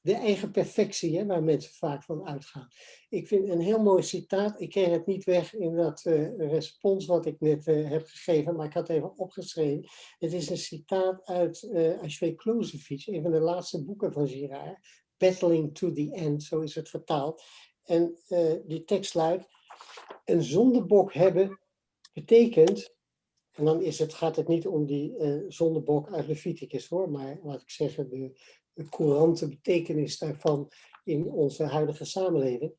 de eigen perfectie, hè, waar mensen vaak van uitgaan. Ik vind een heel mooi citaat, ik kreeg het niet weg in dat uh, respons wat ik net uh, heb gegeven, maar ik had het even opgeschreven. Het is een citaat uit uh, Ashway Klozevic, een van de laatste boeken van Girard, Battling to the End, zo is het vertaald. En die tekst luidt, een zondebok hebben betekent en dan is het, gaat het niet om die uh, zondebok uit Leviticus hoor, maar laat ik zeggen de, de courante betekenis daarvan in onze huidige samenleving.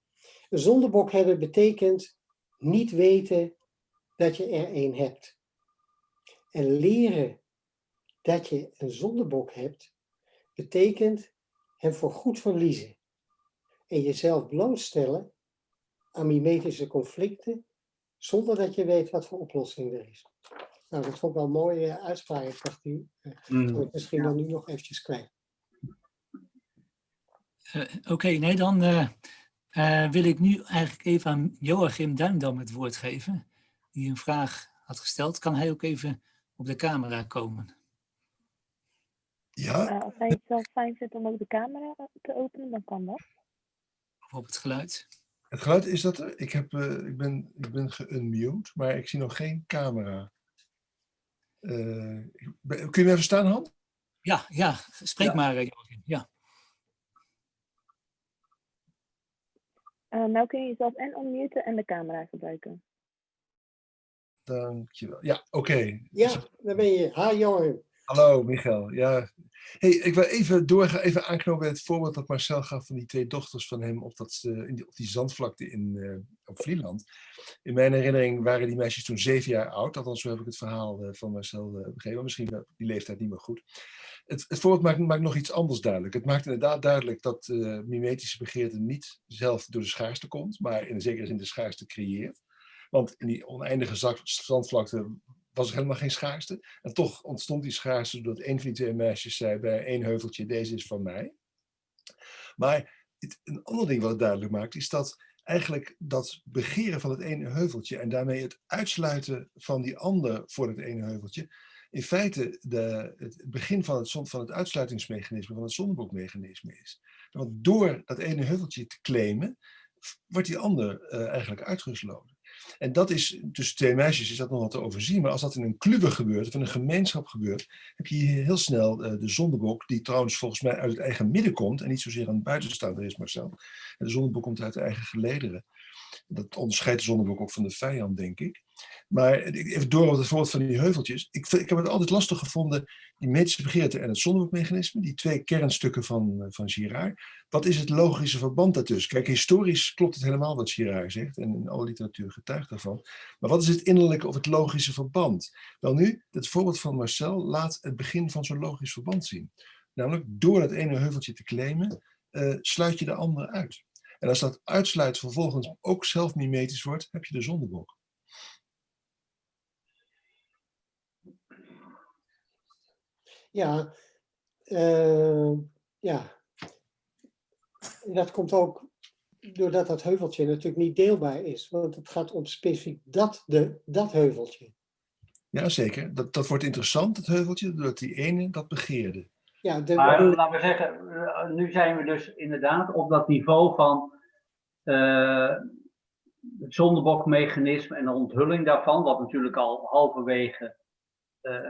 Een zondebok hebben betekent niet weten dat je er een hebt. En leren dat je een zondebok hebt, betekent hem voor goed verliezen. En jezelf blootstellen aan mimetische conflicten, zonder dat je weet wat voor oplossing er is. Nou, dat vond ik wel een mooie uitspraak. Ik dacht, die mm. misschien dan nu nog eventjes kwijt.
Uh, Oké, okay, nee, dan uh, uh, wil ik nu eigenlijk even aan Joachim Duindam het woord geven. Die een vraag had gesteld. Kan hij ook even op de camera komen?
Ja. als hij het zelf fijn vindt om ook de camera te openen, dan kan dat.
Of op het geluid.
Het geluid is dat er. Ik, heb, ik ben, ik ben geunmute, maar ik zie nog geen camera. Uh, kun je me even staan, Han?
Ja, ja, spreek ja. maar, Joachim. Ja.
Uh, nou kun je jezelf en unmuten en de camera gebruiken.
Dankjewel. Ja, oké. Okay.
Ja, daar ben je. Ha, Joachim.
Hallo, Michael. Ja. Hey, ik wil even doorgaan, even aanknopen bij het voorbeeld dat Marcel gaf van die twee dochters van hem op, dat, uh, in die, op die zandvlakte in, uh, op Vlieland. In mijn herinnering waren die meisjes toen zeven jaar oud, althans zo heb ik het verhaal uh, van Marcel begrepen, misschien die leeftijd niet meer goed. Het, het voorbeeld maakt, maakt, nog iets anders duidelijk. Het maakt inderdaad duidelijk dat mimetische begeerte niet zelf door de schaarste komt, maar in zekere zin de schaarste creëert. Want in die oneindige zandvlakte was er helemaal geen schaarste. En toch ontstond die schaarste doordat een van die twee meisjes zei bij één heuveltje, deze is van mij. Maar het, een ander ding wat het duidelijk maakt, is dat eigenlijk dat begeren van het ene heuveltje en daarmee het uitsluiten van die ander voor het ene heuveltje, in feite de, het begin van het, van het uitsluitingsmechanisme, van het zondebokmechanisme is. Want door dat ene heuveltje te claimen, wordt die ander eh, eigenlijk uitgesloten. En dat is, tussen twee meisjes is dat nog wat te overzien, maar als dat in een club gebeurt, of in een gemeenschap gebeurt, heb je hier heel snel eh, de zondebok, die trouwens volgens mij uit het eigen midden komt, en niet zozeer aan het buitenstaander is, Marcel. En de zondebok komt uit de eigen gelederen. Dat onderscheidt de zondebok ook van de vijand, denk ik. Maar even door op het voorbeeld van die heuveltjes. Ik, ik heb het altijd lastig gevonden, die medische begeerte en het zondebokmechanisme, die twee kernstukken van, eh, van Girard. Wat is het logische verband daartussen? Kijk, historisch klopt het helemaal wat Girard zegt en in alle literatuur getuigt daarvan. Maar wat is het innerlijke of het logische verband? Wel nu, het voorbeeld van Marcel laat het begin van zo'n logisch verband zien. Namelijk, door dat ene heuveltje te claimen, uh, sluit je de andere uit. En als dat uitsluit vervolgens ook zelf mimetisch wordt, heb je de zondebok.
Ja, uh, ja. Dat komt ook doordat dat heuveltje natuurlijk niet deelbaar is. Want het gaat om specifiek dat, de, dat heuveltje.
Ja, zeker. Dat, dat wordt interessant, het heuveltje, doordat die ene dat begeerde.
Ja, de, maar laten we zeggen, eh, nu zijn we dus inderdaad op dat niveau van uh, het zondebokmechanisme en de onthulling daarvan, wat natuurlijk al halverwege uh,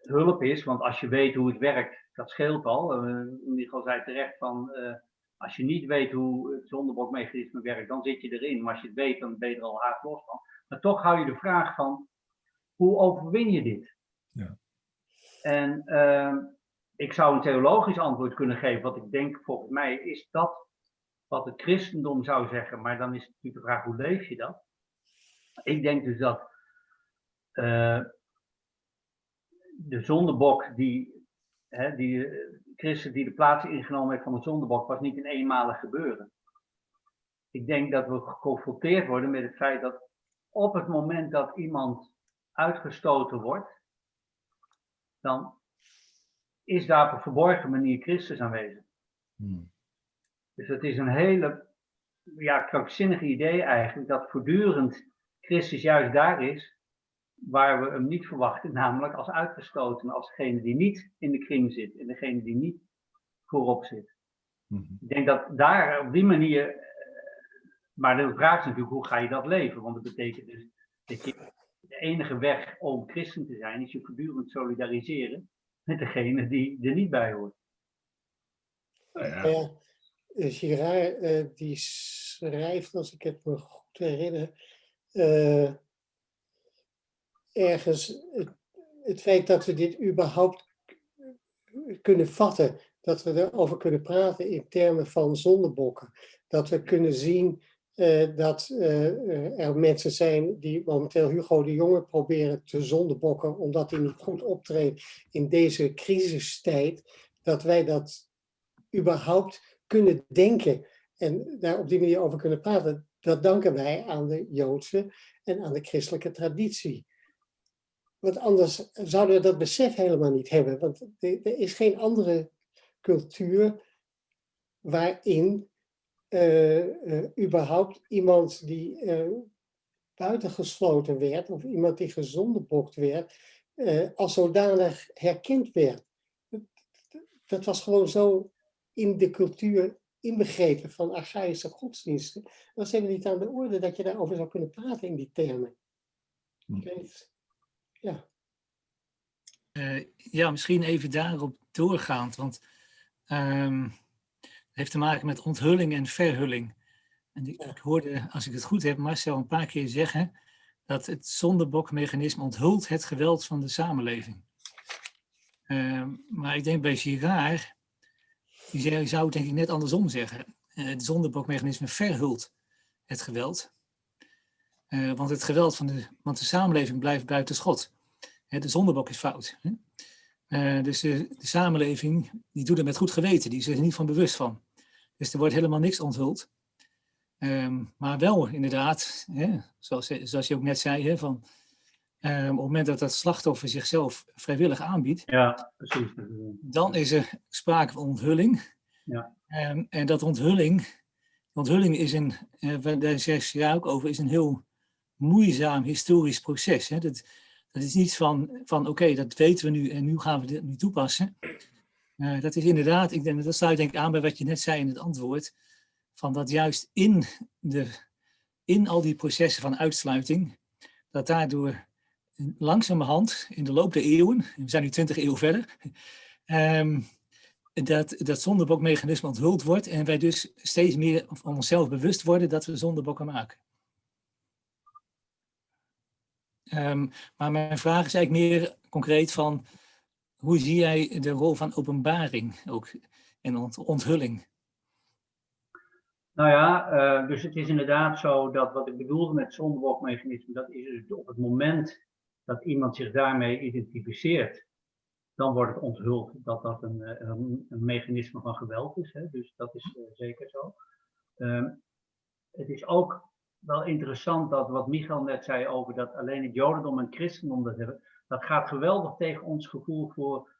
hulp is, want als je weet hoe het werkt, dat scheelt al. Uh, Michael zei terecht van, als je niet weet hoe het zondebokmechanisme werkt, dan zit je erin. Maar als je het weet, dan ben je er al haast los van. Maar toch hou je de vraag van, hoe overwin je dit? Ja. En uh, ik zou een theologisch antwoord kunnen geven. Wat ik denk, volgens mij, is dat wat het christendom zou zeggen. Maar dan is het natuurlijk de vraag, hoe leef je dat? Ik denk dus dat uh, de zondebok die, hè, die Christus die de plaats ingenomen heeft van de zondebok, was niet een eenmalig gebeuren. Ik denk dat we geconfronteerd worden met het feit dat op het moment dat iemand uitgestoten wordt, dan is daar op een verborgen manier Christus aanwezig. Hmm. Dus het is een hele ja, krankzinnige idee eigenlijk, dat voortdurend Christus juist daar is waar we hem niet verwachten, namelijk als uitgestoten, als degene die niet in de kring zit en degene die niet voorop zit. Hmm. Ik denk dat daar op die manier, eh, maar de vraag is natuurlijk hoe ga je dat leven? Want dat betekent dus dat je enige weg om christen te zijn, is je voortdurend solidariseren met degene die er niet bij hoort.
Ja. Uh, Girard uh, die schrijft, als ik het me goed herinner, uh, ergens het, het, feit dat we dit überhaupt kunnen vatten, dat we erover kunnen praten in termen van zondebokken, dat we kunnen zien uh, dat uh, er mensen zijn die momenteel Hugo de Jonge proberen te zondebokken omdat hij niet goed optreedt in deze crisistijd, dat wij dat überhaupt kunnen denken en daar op die manier over kunnen praten. Dat danken wij aan de Joodse en aan de christelijke traditie. Want anders zouden we dat besef helemaal niet hebben. Want er is geen andere cultuur waarin überhaupt iemand die uh, buitengesloten werd of iemand die gezondebokt werd, als zodanig herkend werd. Dat was gewoon zo in de cultuur inbegrepen van archaïsche godsdiensten. Dat was helemaal niet aan de orde dat je daarover zou kunnen praten in die termen. Hm. Ja.
ja, misschien even daarop doorgaand, want um, heeft te maken met onthulling en verhulling. En ik, ik, hoorde, als ik het goed heb, Marcel een paar keer zeggen dat het zondebokmechanisme onthult het geweld van de samenleving. Uh, maar ik denk bij Girard, die zou denk ik net andersom zeggen. Uh, het zondebokmechanisme verhult het geweld. Uh, want het geweld van de, want de samenleving blijft buiten schot. de zondebok is fout. Hè? Uh, dus de, de, samenleving die doet het met goed geweten, die is er niet van bewust van. Dus er wordt helemaal niks onthuld. Um, maar wel inderdaad, hè, zoals, zoals je ook net zei, hè, van, um, op het moment dat dat slachtoffer zichzelf vrijwillig aanbiedt,
ja, precies.
dan is er sprake van onthulling.
Ja.
Um, en dat onthulling, onthulling is een, uh, daar zegt je ook over, is een heel moeizaam historisch proces. Hè. Dat, dat is niet van, van oké, dat weten we nu en nu gaan we dit nu toepassen. Uh, dat is inderdaad, ik denk, dat sluit denk ik aan bij wat je net zei in het antwoord. van dat juist in, de, in al die processen van uitsluiting, dat daardoor langzamerhand in de loop der eeuwen, we zijn nu 20 eeuwen verder, ehm, dat dat zondebokmechanisme onthuld wordt en wij dus steeds meer van onszelf bewust worden dat we zondebokken maken. Ehm, maar mijn vraag is eigenlijk meer concreet van, hoe zie jij de rol van openbaring ook en onthulling?
Nou ja, uh, dus het is inderdaad zo dat wat ik bedoelde met zondebokmechanisme, dat is dus op het moment dat iemand zich daarmee identificeert, dan wordt het onthuld dat dat een, eh, een, mechanisme van geweld is. Hè? Dus dat is uh, zeker zo. Um, het is ook wel interessant dat wat Michael net zei over dat alleen het Jodendom en christendom dat hebben, dat gaat geweldig tegen ons gevoel voor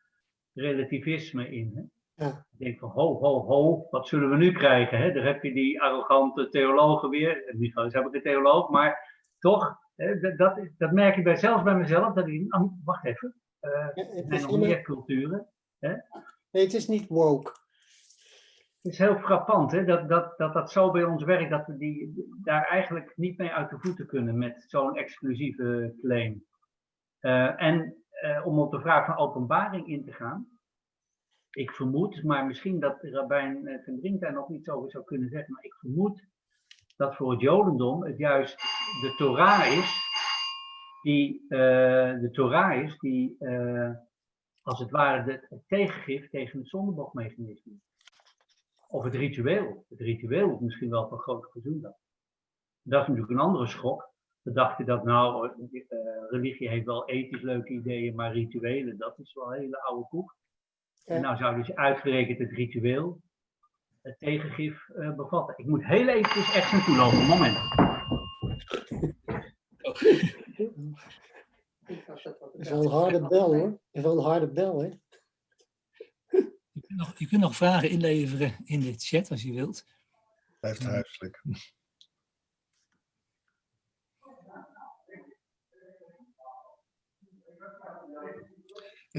relativisme in. Hè? Ja. Ik denk van ho, ho, ho, wat zullen we nu krijgen? Hè? Daar heb je die arrogante theologen weer. Michael is heb ik een theoloog, maar toch, hè, dat, dat, merk ik bij, zelfs bij mezelf. Dat ik, oh, wacht even, uh, ja, er zijn nog meer culturen. Hè?
Nee, het is niet woke.
Het is heel frappant hè, dat, dat, dat dat zo bij ons werkt, dat we die, daar eigenlijk niet mee uit de voeten kunnen met zo'n exclusieve claim. Uh, en uh, om op de vraag van openbaring in te gaan, ik vermoed, maar misschien dat Rabijn ten Brink daar nog iets over zou kunnen zeggen, maar ik vermoed dat voor het Jodendom het juist de Torah is, die, de Torah is die als het ware de, het tegengif tegen het zondebokmechanisme. Of het ritueel. Het ritueel is misschien wel van grote verzoendag. Dat is natuurlijk een andere schok. We dachten dat nou, uh, religie heeft wel ethisch leuke ideeën, maar rituelen, dat is wel een hele oude koek. Ja. En nou zou dus uitgerekend het ritueel het tegengif uh, bevatten. Ik moet heel even echt naartoe lopen, moment.
Dat is wel een harde bel hoor. Dat is wel een harde bel hè.
Je kunt, nog, je kunt nog vragen inleveren in de chat als je wilt.
Blijft huiselijk.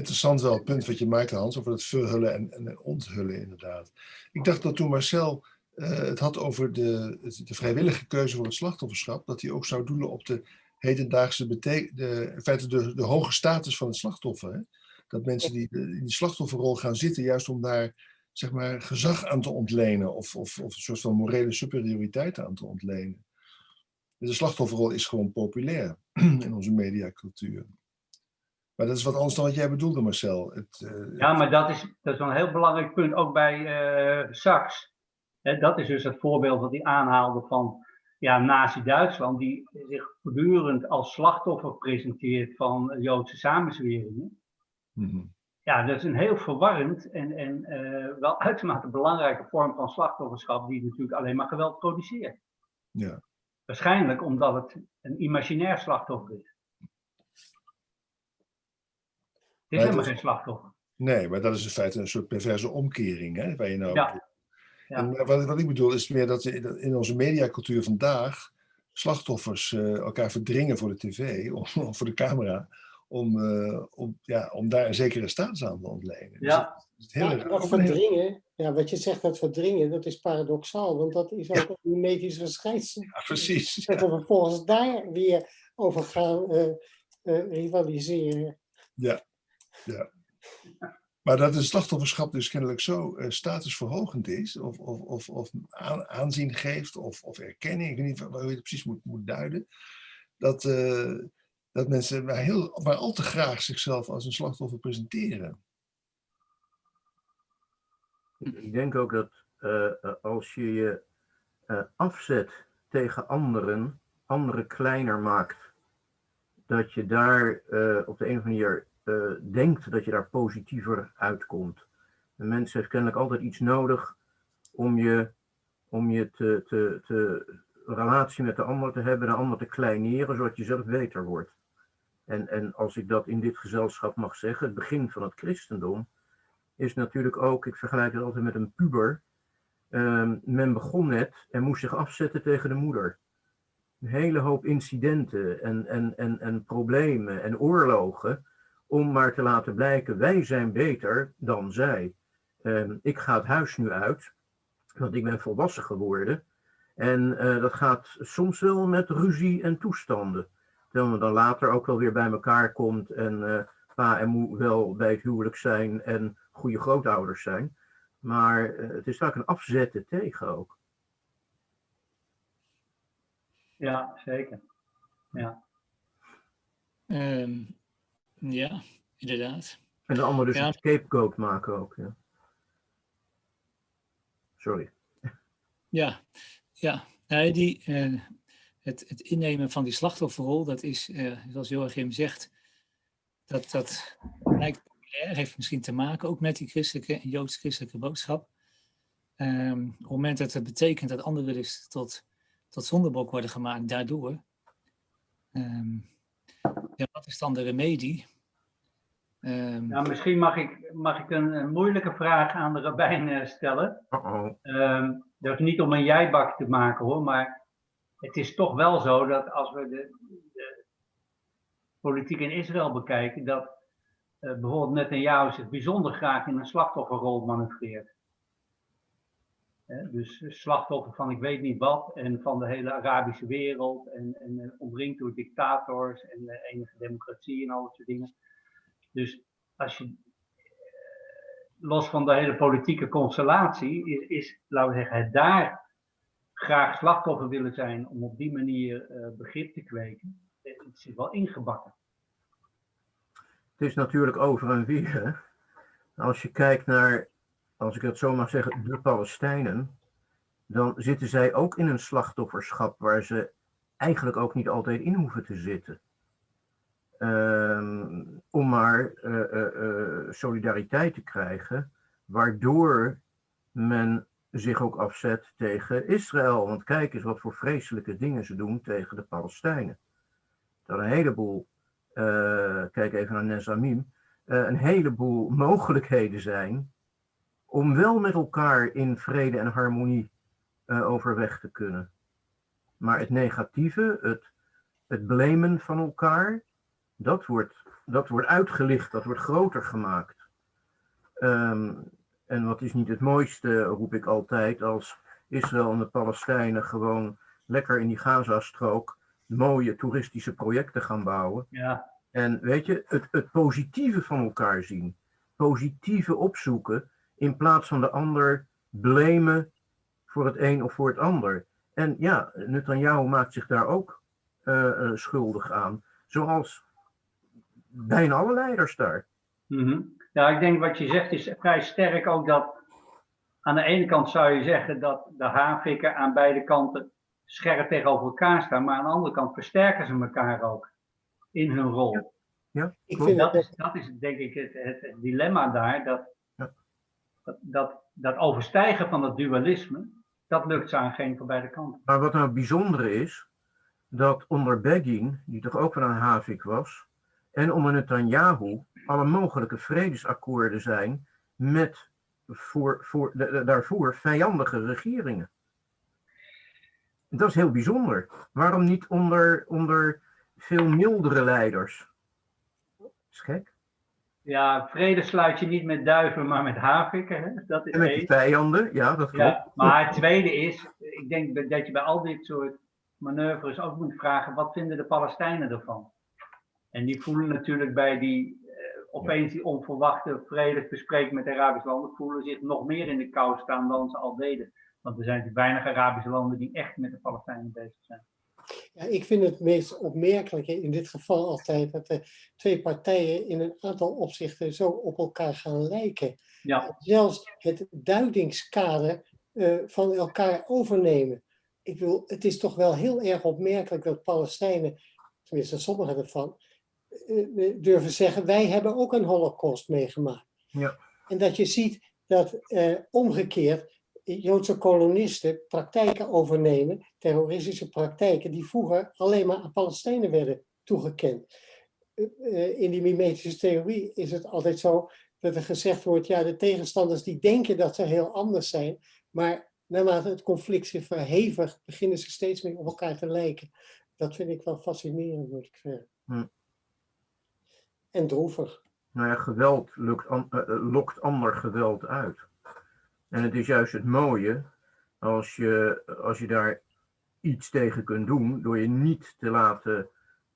Interessant wel het punt wat je maakte, Hans, over het verhullen en, en onthullen, inderdaad. Ik dacht dat toen Marcel uh, het had over de, de vrijwillige keuze voor het slachtofferschap, dat hij ook zou doelen op de hedendaagse betek de, in feite de, de hoge status van het slachtoffer. Hè? Dat mensen die in die slachtofferrol gaan zitten, juist om daar zeg maar, gezag aan te ontlenen of, of, of een soort van morele superioriteit aan te ontlenen. De slachtofferrol is gewoon populair in onze mediacultuur. Maar dat is wat anders dan wat jij bedoelde, Marcel. Het, uh,
ja, maar dat is, dat is wel een heel belangrijk punt, ook bij uh, Sachs. dat is dus het voorbeeld wat hij aanhaalde van ja, Nazi-Duitsland, die zich voortdurend als slachtoffer presenteert van Joodse samenzweringen. Mm -hmm. Ja, dat is een heel verwarrend en, en uh, wel uitermate belangrijke vorm van slachtofferschap, die natuurlijk alleen maar geweld produceert.
Ja.
Waarschijnlijk omdat het een imaginair slachtoffer is. Het is helemaal geen slachtoffer.
Nee, maar dat is in feite een soort perverse omkering, hè, waar je nou... Ja. ja. En wat, wat, ik bedoel is meer dat in onze mediacultuur vandaag slachtoffers uh, elkaar verdringen voor de tv of, of voor de camera, om, uh, om, ja, om daar een zekere status aan te ontlenen.
Ja.
Dus dat, ja, dat verdringen, ja, wat je zegt, dat verdringen, dat is paradoxaal, want dat is ook ja. een medisch verschijnsel.
Ja, precies.
Dat we vervolgens daar weer over gaan uh, rivaliseren.
Ja, ja. Maar dat het slachtofferschap dus kennelijk zo uh, statusverhogend is, of, of, of, of aanzien geeft, of, of erkenning, ik weet niet hoe je het precies moet, moet duiden, dat, uh, dat mensen maar, heel, maar al te graag zichzelf als een slachtoffer presenteren.
Ik denk ook dat uh, als je je afzet tegen anderen, anderen kleiner maakt, dat je daar op de een of andere manier uh, denkt dat je daar positiever uitkomt. Een mens heeft kennelijk altijd iets nodig om je, om je te, te, te relatie met de ander te hebben, de ander te kleineren, zodat je zelf beter wordt. En, en als ik dat in dit gezelschap mag zeggen, het begin van het christendom is natuurlijk ook, ik vergelijk het altijd met een puber. Uh, men begon net en moest zich afzetten tegen de moeder. Een hele hoop incidenten en, en, en, en problemen en oorlogen om maar te laten blijken, wij zijn beter dan zij. Um, ik ga het huis nu uit Want ik ben volwassen geworden. En eh, dat gaat soms wel met ruzie en toestanden. Terwijl we dan later ook wel weer bij elkaar komt en eh, pa en moe wel bij het huwelijk zijn en goede grootouders zijn. Maar eh, het is vaak een afzetten tegen ook.
Ja, zeker. Ja.
Ehm, ja, inderdaad.
En de ander dus
Ja.
een scapegoat maken ook. Ja. Sorry.
Ja, ja. Nee, die, eh, het, het innemen van die slachtofferrol, dat is, eh, zoals Joachim zegt, dat, dat lijkt populair, heeft misschien te maken ook met die christelijke en joods-christelijke boodschap. Ehm, op het moment dat het betekent dat anderen dus tot, tot zondebok worden gemaakt daardoor, ehm, ja, wat is dan de remedie? Ehm,
Nou, misschien mag ik, mag ik een, een moeilijke vraag aan de rabbijn eh, stellen. Ehm, dat is niet om een jijbak te maken hoor, maar het is toch wel zo dat als we de, de politiek in Israël bekijken, dat eh, bijvoorbeeld Netanyahu zich bijzonder graag in een slachtofferrol manoeuvreert. Dus slachtoffer van ik weet niet wat en van de hele Arabische wereld en, en eh, omringd door dictators en de enige democratie en al dat soort dingen. Dus als je los van de hele politieke constellatie, is, is, laten we zeggen, het daar graag slachtoffer willen zijn om op die manier eh, begrip te kweken, het zit wel ingebakken.
Het is natuurlijk over en weer. Als je kijkt naar, als ik het zo mag zeggen, de Palestijnen, dan zitten zij ook in een slachtofferschap waar ze eigenlijk ook niet altijd in hoeven te zitten. Ehm, om maar eh, eh, eh, solidariteit te krijgen, waardoor men zich ook afzet tegen Israël. Want kijk eens wat voor vreselijke dingen ze doen tegen de Palestijnen. Dat een heleboel, kijk even naar Nezamim, een heleboel mogelijkheden zijn om wel met elkaar in vrede en harmonie eh, overweg te kunnen. Maar het negatieve, het, het blamen van elkaar, dat wordt, dat wordt uitgelicht, dat wordt groter gemaakt. Ehm, en wat is niet het mooiste, roep ik altijd, als Israël en de Palestijnen gewoon lekker in die Gazastrook mooie toeristische projecten gaan bouwen.
Ja,
En weet je, het, het positieve van elkaar zien, positieve opzoeken, in plaats van de ander blamen voor het een of voor het ander. En ja, Netanyahu maakt zich daar ook eh, eh, schuldig aan, zoals bijna alle leiders daar.
Mhm. ja, ik denk wat je zegt is vrij sterk ook dat aan de ene kant zou je zeggen dat de havikken aan beide kanten scherp tegenover elkaar staan, maar aan de andere kant versterken ze elkaar ook in hun rol.
Ja,
Ik vind
Dat
het
is, dat is denk ik het, het, dilemma daar, dat. Dat, dat, overstijgen van het dualisme, dat lukt ze aan geen van beide kanten.
Maar wat nou het bijzondere is, dat onder Begin, die toch ook wel een havik was, en onder Netanyahu alle mogelijke vredesakkoorden zijn met voor, voor, daarvoor vijandige regeringen. Dat is heel bijzonder. Waarom niet onder, onder veel mildere leiders? Dat is gek.
Ja, vrede sluit je niet met duiven, maar met havikken. Hè? Dat is
En met die vijanden, ja, dat klopt.
Ja, maar het tweede is, ik denk dat je bij al dit soort manoeuvres ook moet vragen, wat vinden de Palestijnen ervan? En die voelen natuurlijk bij die, eh, opeens die onverwachte vredesbespreking met de Arabische landen, voelen zich nog meer in de kou staan dan ze al deden. Want er zijn natuurlijk weinig Arabische landen die echt met de Palestijnen bezig zijn.
Ja, ik vind het meest opmerkelijke in dit geval altijd dat de twee partijen in een aantal opzichten zo op elkaar gaan lijken.
Ja,
Zelfs het duidingskader eh, van elkaar overnemen. Ik bedoel, het is toch wel heel erg opmerkelijk dat Palestijnen, tenminste sommigen ervan, eh, eh, durven zeggen, wij hebben ook een holocaust meegemaakt.
Ja.
En dat je ziet dat omgekeerd Joodse kolonisten praktijken overnemen, terroristische praktijken, die vroeger alleen maar aan Palestijnen werden toegekend. Eh, eh, In die mimetische theorie is het altijd zo dat er gezegd wordt, ja, de tegenstanders die denken dat ze heel anders zijn, maar naarmate het conflict zich verhevigt, beginnen ze steeds meer op elkaar te lijken. Dat vind ik wel fascinerend, moet ik zeggen.
Hm.
En droevig.
Nou ja, geweld lukt an- eh, lokt ander geweld uit. En het is juist het mooie als je, als je daar iets tegen kunt doen door je niet te laten,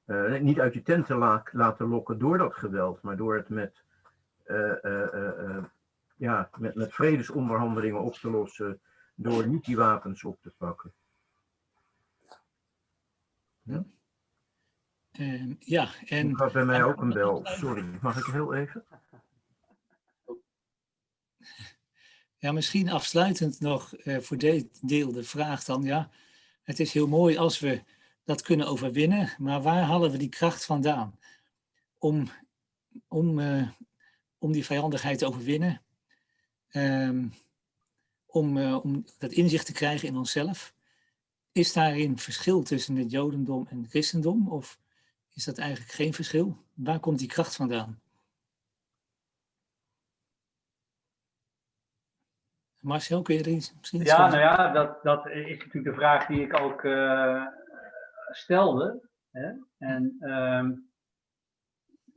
eh, niet uit je tent te la laten lokken door dat geweld, maar door het met, eh, eh, ja, met, met vredesonderhandelingen op te lossen, door niet die wapens op te pakken.
Ehm, ja, en
gaat bij mij ook een bel. Sorry, mag ik heel even?
Ja, misschien afsluitend nog eh, voor dit deel de vraag dan, ja, het is heel mooi als we dat kunnen overwinnen, maar waar halen we die kracht vandaan om, om, eh, om die vijandigheid te overwinnen, Ehm, om, eh, om dat inzicht te krijgen in onszelf? Is daarin verschil tussen het jodendom en het christendom of is dat eigenlijk geen verschil? Waar komt die kracht vandaan? Marcel, kun je er iets misschien
Ja, nou ja, dat, dat is natuurlijk de vraag die ik ook eh, stelde. Hè? En ehm,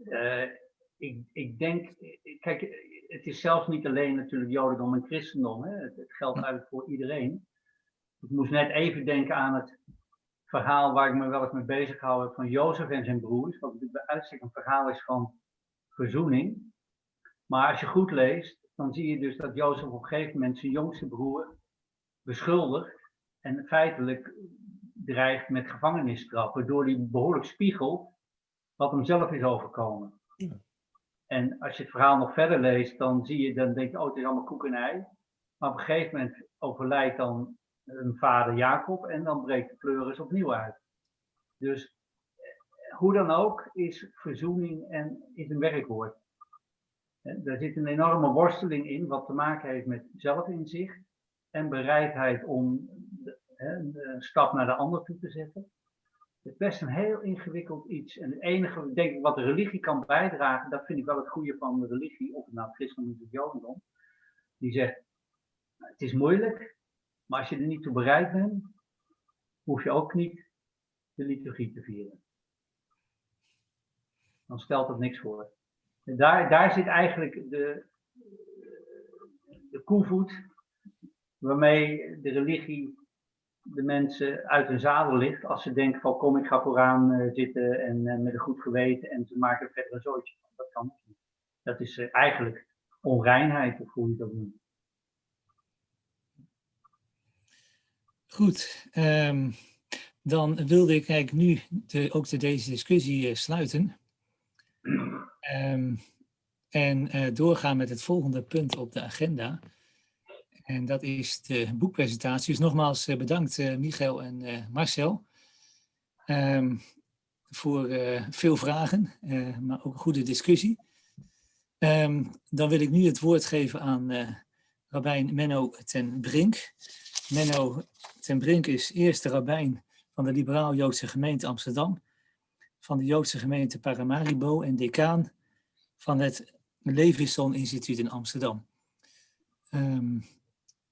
eh, ik, ik denk, kijk, het is zelfs niet alleen natuurlijk Jodendom en Christendom. Hè? Het, het geldt eigenlijk voor iedereen. Ik moest net even denken aan het verhaal waar ik me wel eens mee bezig heb van Jozef en zijn broers. Wat natuurlijk bij uitstek een verhaal is van verzoening. Maar als je goed leest, dan zie je dus dat Jozef op een gegeven moment zijn jongste broer beschuldigt en feitelijk dreigt met gevangenisstraf, waardoor hij behoorlijk spiegelt wat hem zelf is overkomen.
Ja.
En als je het verhaal nog verder leest, dan zie je, dan denk je, oh, het is allemaal koek en ei. Maar op een gegeven moment overlijdt dan hun vader Jacob en dan breekt de pleuris opnieuw uit. Dus eh, hoe dan ook is verzoening en is een werkwoord. Daar zit een enorme worsteling in, wat te maken heeft met zelfinzicht en bereidheid om een stap naar de ander toe te zetten. Het is best een heel ingewikkeld iets. En het enige, denk ik, wat de religie kan bijdragen, dat vind ik wel het goede van de religie, of het nou christendom is of jodendom. Die zegt, het is moeilijk, maar als je er niet toe bereid bent, hoef je ook niet de liturgie te vieren. Dan stelt dat niks voor. En daar, daar zit eigenlijk de, de koevoet waarmee de religie de mensen uit hun zadel ligt als ze denken van kom ik ga vooraan eh, zitten en eh, met een goed geweten en ze maken verder een zootje. Dat kan niet. Dat is eh, eigenlijk onreinheid of hoe je dat noemt.
Goed, ehm, dan wilde ik eigenlijk nu de, ook de, deze discussie sluiten. Ehm, en eh, doorgaan met het volgende punt op de agenda. En dat is de boekpresentatie. Dus nogmaals eh, bedankt eh, Michael en Marcel ehm, voor veel vragen, maar ook een goede discussie. Ehm, dan wil ik nu het woord geven aan eh Rabijn Menno ten Brink. Menno ten Brink is eerste rabbijn van de Liberaal-Joodse gemeente Amsterdam, van de Joodse gemeente Paramaribo en decaan van het Levisson Instituut in Amsterdam. Ehm,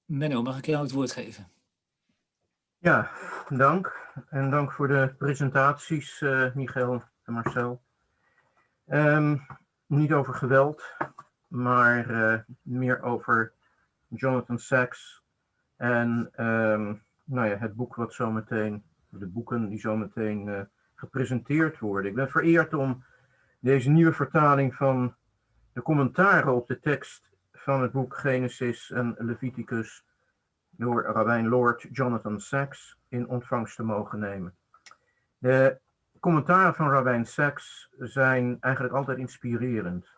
Menno, mag ik jou het woord geven?
Ja, dank. En dank voor de presentaties, eh Michael en Marcel. Ehm, niet over geweld, maar eh, meer over Jonathan Sacks en ehm, nou ja, het boek wat zometeen, de boeken die zometeen eh, gepresenteerd worden. Ik ben vereerd om deze nieuwe vertaling van de commentaren op de tekst van het boek Genesis en Leviticus door Rabijn Lord Jonathan Sacks in ontvangst te mogen nemen. De commentaren van Rabijn Sacks zijn eigenlijk altijd inspirerend.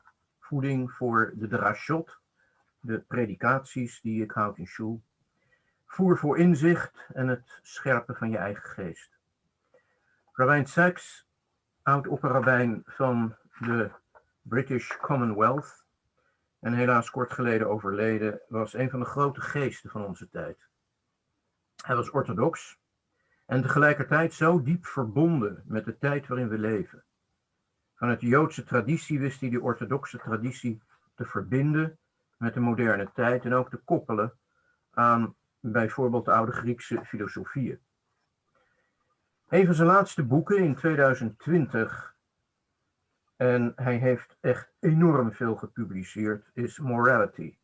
Voeding voor de drashot, de predikaties die ik houd in shul. Voer voor inzicht en het scherpen van je eigen geest. Rabijn Sacks, oud-opperrabijn van de British Commonwealth, en helaas kort geleden overleden, was een van de grote geesten van onze tijd. Hij was orthodox en tegelijkertijd zo diep verbonden met de tijd waarin we leven. Vanuit de Joodse traditie wist hij de orthodoxe traditie te verbinden met de moderne tijd en ook te koppelen aan bijvoorbeeld de oude Griekse filosofieën. Een van zijn laatste boeken in 2020 en hij heeft echt enorm veel gepubliceerd, is Morality.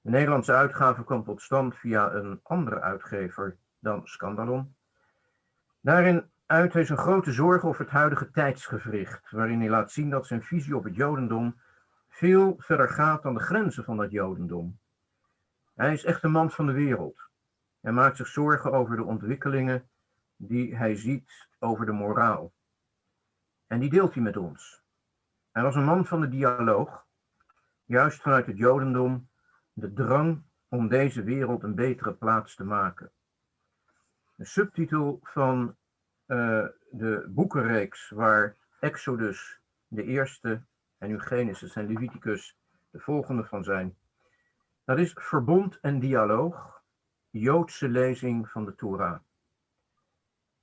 De Nederlandse uitgave kwam tot stand via een andere uitgever dan Scandalon. Daarin uit hij zijn grote zorgen over het huidige tijdsgevricht, waarin hij laat zien dat zijn visie op het Jodendom veel verder gaat dan de grenzen van dat Jodendom. Hij is echt een man van de wereld. Hij maakt zich zorgen over de ontwikkelingen die hij ziet over de moraal. En die deelt hij met ons. Hij was een man van de dialoog, juist vanuit het Jodendom, de drang om deze wereld een betere plaats te maken. De subtitel van uh, de boekenreeks waar Exodus de eerste en nu en Leviticus de volgende van zijn. Dat is verbond en dialoog, Joodse lezing van de Torah.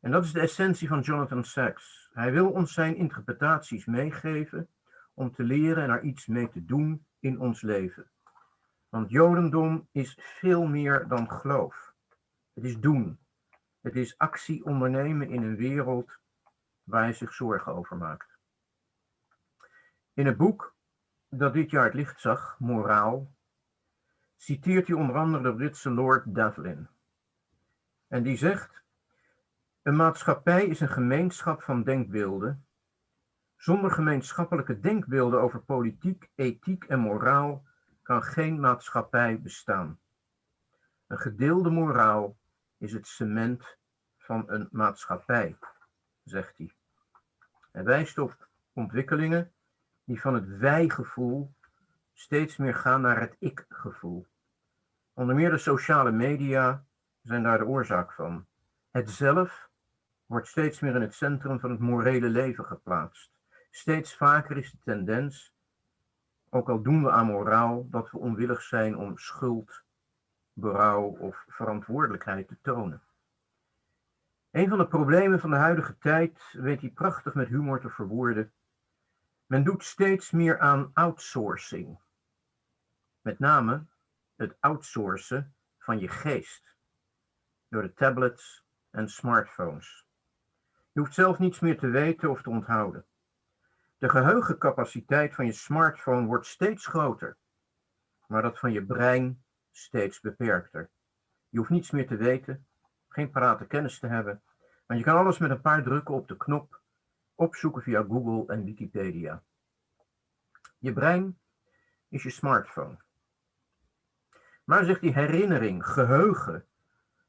En dat is de essentie van Jonathan Sacks. Hij wil ons zijn interpretaties meegeven om te leren en er iets mee te doen in ons leven. Want Jodendom is veel meer dan geloof. Het is doen. Het is actie ondernemen in een wereld waar hij zich zorgen over maakt. In het boek dat dit jaar het licht zag, Moraal, citeert hij onder andere de Britse Lord Devlin. En die zegt, een maatschappij is een gemeenschap van denkbeelden. Zonder gemeenschappelijke denkbeelden over politiek, ethiek en moraal kan geen maatschappij bestaan. Een gedeelde moraal is het cement van een maatschappij, zegt hij. Hij wijst op ontwikkelingen die van het wij-gevoel steeds meer gaan naar het ik-gevoel. Onder meer de sociale media zijn daar de oorzaak van. Het zelf wordt steeds meer in het centrum van het morele leven geplaatst. Steeds vaker is de tendens, ook al doen we aan moraal, dat we onwillig zijn om schuld, berouw of verantwoordelijkheid te tonen. Een van de problemen van de huidige tijd weet hij prachtig met humor te verwoorden. Men doet steeds meer aan outsourcing. Met name het outsourcen van je geest. Door de tablets en smartphones. Je hoeft zelf niets meer te weten of te onthouden. De geheugencapaciteit van je smartphone wordt steeds groter, maar dat van je brein steeds beperkter. Je hoeft niets meer te weten, geen parate kennis te hebben, maar je kan alles met een paar drukken op de knop opzoeken via Google en Wikipedia. Je brein is je smartphone. Maar zegt die herinnering, geheugen,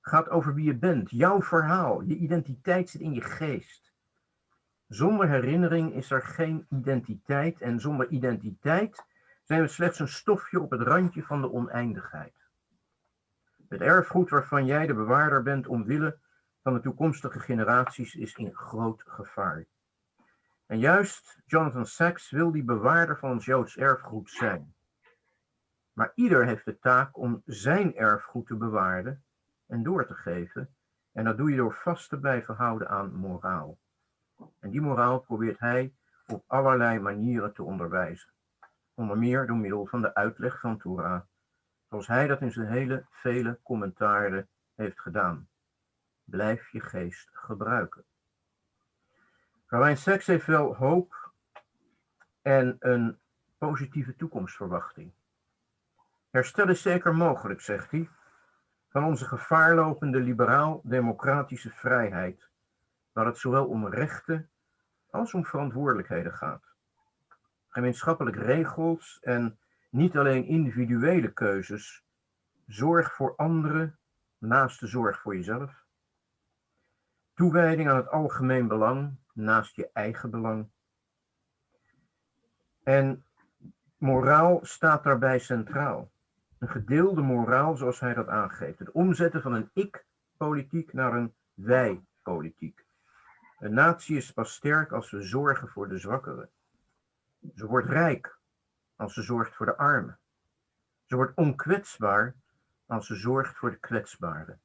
gaat over wie je bent, jouw verhaal, je identiteit zit in je geest. Zonder herinnering is er geen identiteit en zonder identiteit zijn we slechts een stofje op het randje van de oneindigheid. Het erfgoed waarvan jij de bewaarder bent omwille van de toekomstige generaties is in groot gevaar. En juist Jonathan Sacks wil die bewaarder van ons Joods erfgoed zijn. Maar ieder heeft de taak om zijn erfgoed te bewaren en door te geven. En dat doe je door vast te blijven houden aan moraal. En die moraal probeert hij op allerlei manieren te onderwijzen. Onder meer door middel van de uitleg van Torah, zoals hij dat in zijn hele vele commentaren heeft gedaan. Blijf je geest gebruiken. Rabijn Seks heeft wel hoop en een positieve toekomstverwachting. Herstel is zeker mogelijk, zegt hij, van onze gevaarlopende liberaal-democratische vrijheid, waar het zowel om rechten als om verantwoordelijkheden gaat. Gemeenschappelijk regels en niet alleen individuele keuzes, zorg voor anderen naast de zorg voor jezelf. Toewijding aan het algemeen belang naast je eigen belang. En moraal staat daarbij centraal. Een gedeelde moraal zoals hij dat aangeeft. Het omzetten van een ik-politiek naar een wij-politiek. Een natie is pas sterk als we zorgen voor de zwakkeren. Ze wordt rijk als ze zorgt voor de armen. Ze wordt onkwetsbaar als ze zorgt voor de kwetsbaren.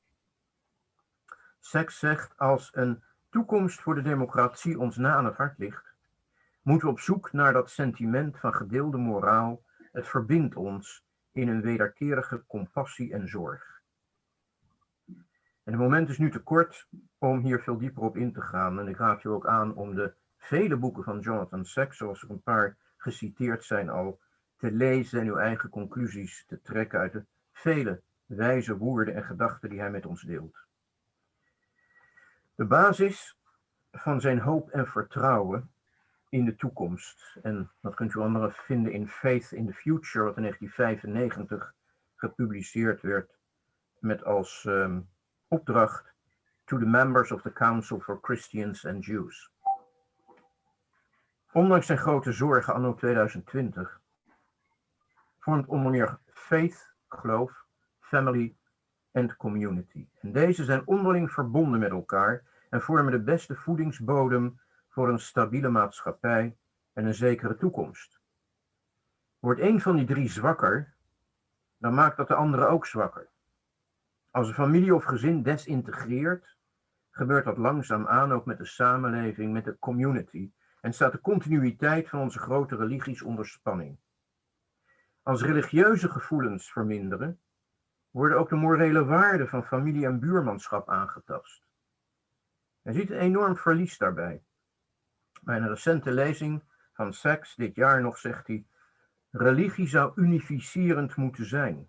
Seks zegt als een toekomst voor de democratie ons na aan het hart ligt, moeten we op zoek naar dat sentiment van gedeelde moraal. Het verbindt ons in een wederkerige compassie en zorg. En het moment is nu te kort om hier veel dieper op in te gaan. En ik raad je ook aan om de vele boeken van Jonathan Sacks, zoals er een paar geciteerd zijn al, te lezen en uw eigen conclusies te trekken uit de vele wijze woorden en gedachten die hij met ons deelt. De basis van zijn hoop en vertrouwen in de toekomst. En dat kunt u andere vinden in Faith in the Future, wat in 1995 gepubliceerd werd met als um, opdracht to the members of the Council for Christians and Jews. Ondanks zijn grote zorgen anno 2020 vormt onder meer faith, geloof, family en community. En deze zijn onderling verbonden met elkaar en vormen de beste voedingsbodem voor een stabiele maatschappij en een zekere toekomst. Wordt een van die drie zwakker, dan maakt dat de andere ook zwakker. Als een familie of gezin desintegreert, gebeurt dat langzaamaan ook met de samenleving, met de community, en staat de continuïteit van onze grote religies onder spanning. Als religieuze gevoelens verminderen, worden ook de morele waarden van familie en buurmanschap aangetast. Hij ziet een enorm verlies daarbij. Bij een recente lezing van Sachs dit jaar nog zegt hij, religie zou unificerend moeten zijn.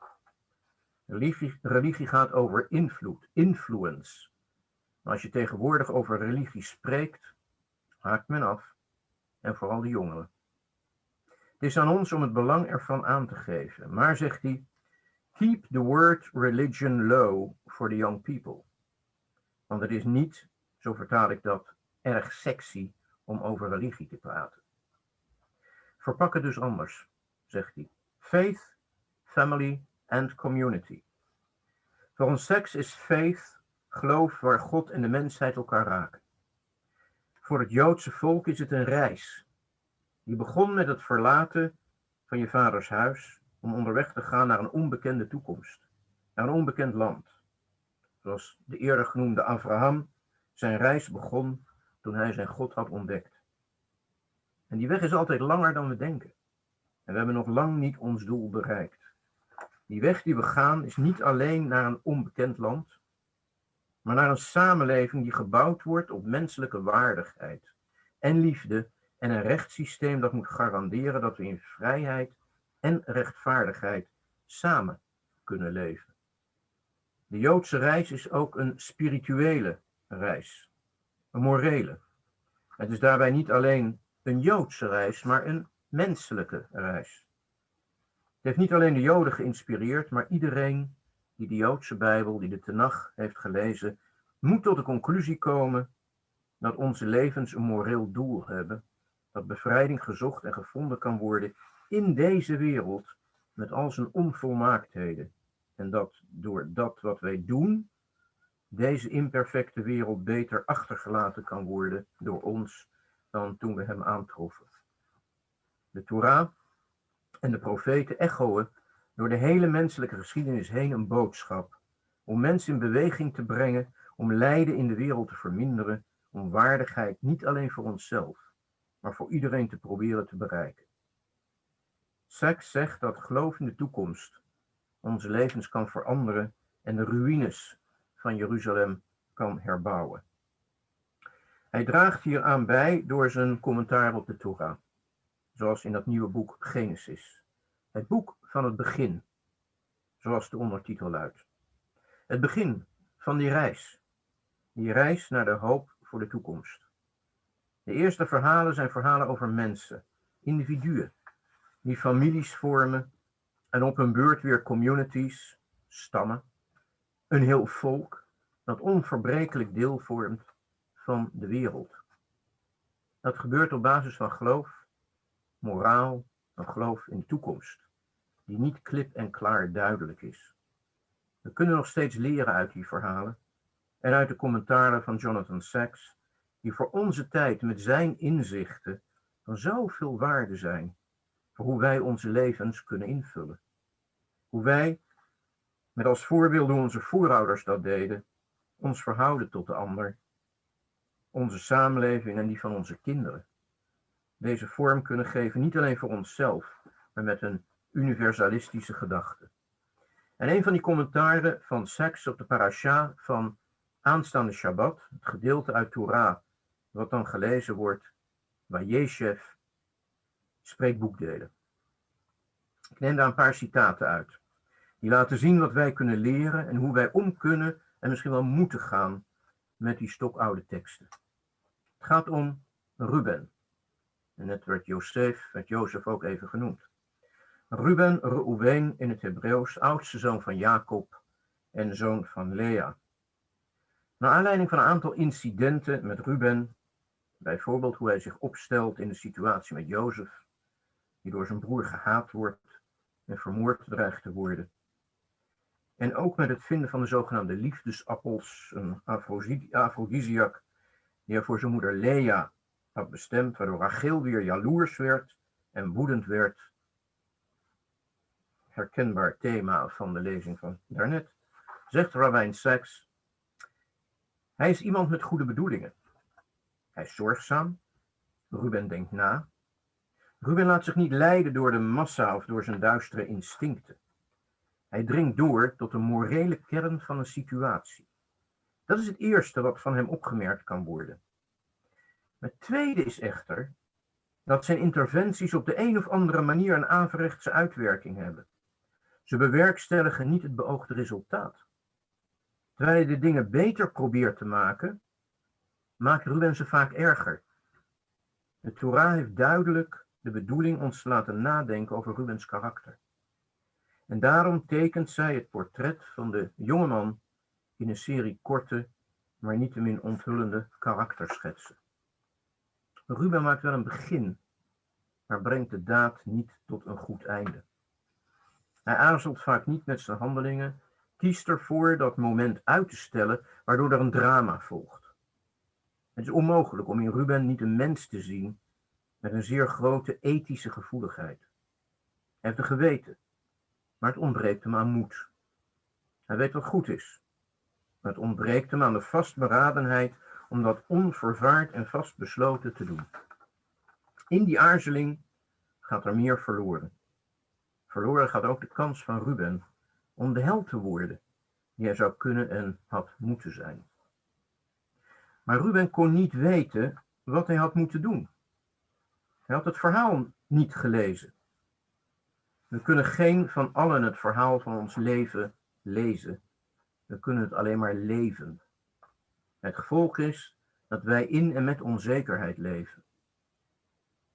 Religie, religie gaat over invloed, influence. Als je tegenwoordig over religie spreekt, haakt men af. En vooral de jongeren. Het is aan ons om het belang ervan aan te geven. Maar zegt hij, keep the word religion low for the young people. Want het is niet, zo vertaal ik dat, erg sexy om over religie te praten. Verpak het dus anders, zegt hij. Faith, family and community. Volgens seks is faith geloof waar God en de mensheid elkaar raken. Voor het Joodse volk is het een reis. Die begon met het verlaten van je vaders huis om onderweg te gaan naar een onbekende toekomst, naar een onbekend land. Zoals de eerder genoemde Abraham zijn reis begon toen hij zijn God had ontdekt. En die weg is altijd langer dan we denken. En we hebben nog lang niet ons doel bereikt. Die weg die we gaan is niet alleen naar een onbekend land, maar naar een samenleving die gebouwd wordt op menselijke waardigheid en liefde en een rechtssysteem dat moet garanderen dat we in vrijheid en rechtvaardigheid samen kunnen leven. De Joodse reis is ook een spirituele reis, een morele. Het is daarbij niet alleen een Joodse reis, maar een menselijke reis. Het heeft niet alleen de Joden geïnspireerd, maar iedereen die de Joodse Bijbel, die de Tenach heeft gelezen, moet tot de conclusie komen dat onze levens een moreel doel hebben, dat bevrijding gezocht en gevonden kan worden in deze wereld met al zijn onvolmaaktheden. En dat door dat wat wij doen, deze imperfecte wereld beter achtergelaten kan worden door ons dan toen we hem aantroffen. De Torah en de profeten echoen door de hele menselijke geschiedenis heen een boodschap om mensen in beweging te brengen, om lijden in de wereld te verminderen, om waardigheid niet alleen voor onszelf, maar voor iedereen te proberen te bereiken. Sachs zegt dat geloof in de toekomst onze levens kan veranderen en de ruïnes van Jeruzalem kan herbouwen. Hij draagt hier aan bij door zijn commentaar op de Torah, zoals in dat nieuwe boek Genesis. Het boek van het begin, zoals de ondertitel luidt. Het begin van die reis, die reis naar de hoop voor de toekomst. De eerste verhalen zijn verhalen over mensen, individuen, die families vormen en op hun beurt weer communities, stammen, een heel volk dat onverbrekelijk deel vormt van de wereld. Dat gebeurt op basis van geloof, moraal en geloof in de toekomst, die niet klip en klaar duidelijk is. We kunnen nog steeds leren uit die verhalen en uit de commentaren van Jonathan Sachs, die voor onze tijd met zijn inzichten van zoveel waarde zijn voor hoe wij onze levens kunnen invullen. Hoe wij, met als voorbeeld hoe onze voorouders dat deden, ons verhouden tot de ander onze samenleving en die van onze kinderen. Deze vorm kunnen geven, niet alleen voor onszelf, maar met een universalistische gedachte. En een van die commentaren van Sachs op de parasha van aanstaande Shabbat, het gedeelte uit Torah, wat dan gelezen wordt, waar Jeshev spreekt boekdelen. Ik neem daar een paar citaten uit. Die laten zien wat wij kunnen leren en hoe wij om kunnen en misschien wel moeten gaan met die stokoude teksten. Het gaat om Ruben. En net werd Jozef, werd Jozef ook even genoemd. Ruben, Reuven in het Hebreeuws, oudste zoon van Jacob en zoon van Lea. Naar aanleiding van een aantal incidenten met Ruben, bijvoorbeeld hoe hij zich opstelt in de situatie met Jozef, die door zijn broer gehaat wordt en vermoord dreigt te worden. En ook met het vinden van de zogenaamde liefdesappels, een afrodisiac, die hij voor zijn moeder Lea had bestemd, waardoor Rachel weer jaloers werd en woedend werd. Herkenbaar thema van de lezing van daarnet. Zegt Rabijn Sachs, hij is iemand met goede bedoelingen. Hij is zorgzaam. Ruben denkt na. Ruben laat zich niet leiden door de massa of door zijn duistere instincten. Hij dringt door tot de morele kern van een situatie. Dat is het eerste wat van hem opgemerkt kan worden. Het tweede is echter dat zijn interventies op de een of andere manier een averechtse uitwerking hebben. Ze bewerkstelligen niet het beoogde resultaat. Terwijl hij de dingen beter probeert te maken, maakt Ruben ze vaak erger. De Torah heeft duidelijk de bedoeling ons te laten nadenken over Rubens karakter. En daarom tekent zij het portret van de jongeman in een serie korte, maar niettemin onthullende karakterschetsen. Ruben maakt wel een begin, maar brengt de daad niet tot een goed einde. Hij aarzelt vaak niet met zijn handelingen, kiest ervoor dat moment uit te stellen, waardoor er een drama volgt. Het is onmogelijk om in Ruben niet een mens te zien met een zeer grote ethische gevoeligheid. Hij heeft een geweten, maar het ontbreekt hem aan moed. Hij weet wat goed is, maar het ontbreekt hem aan de vastberadenheid om dat onvervaard en vastbesloten te doen. In die aarzeling gaat er meer verloren. Verloren gaat ook de kans van Ruben om de held te worden die hij zou kunnen en had moeten zijn. Maar Ruben kon niet weten wat hij had moeten doen. Hij had het verhaal niet gelezen. We kunnen geen van allen het verhaal van ons leven lezen. We kunnen het alleen maar leven. Het gevolg is dat wij in en met onzekerheid leven.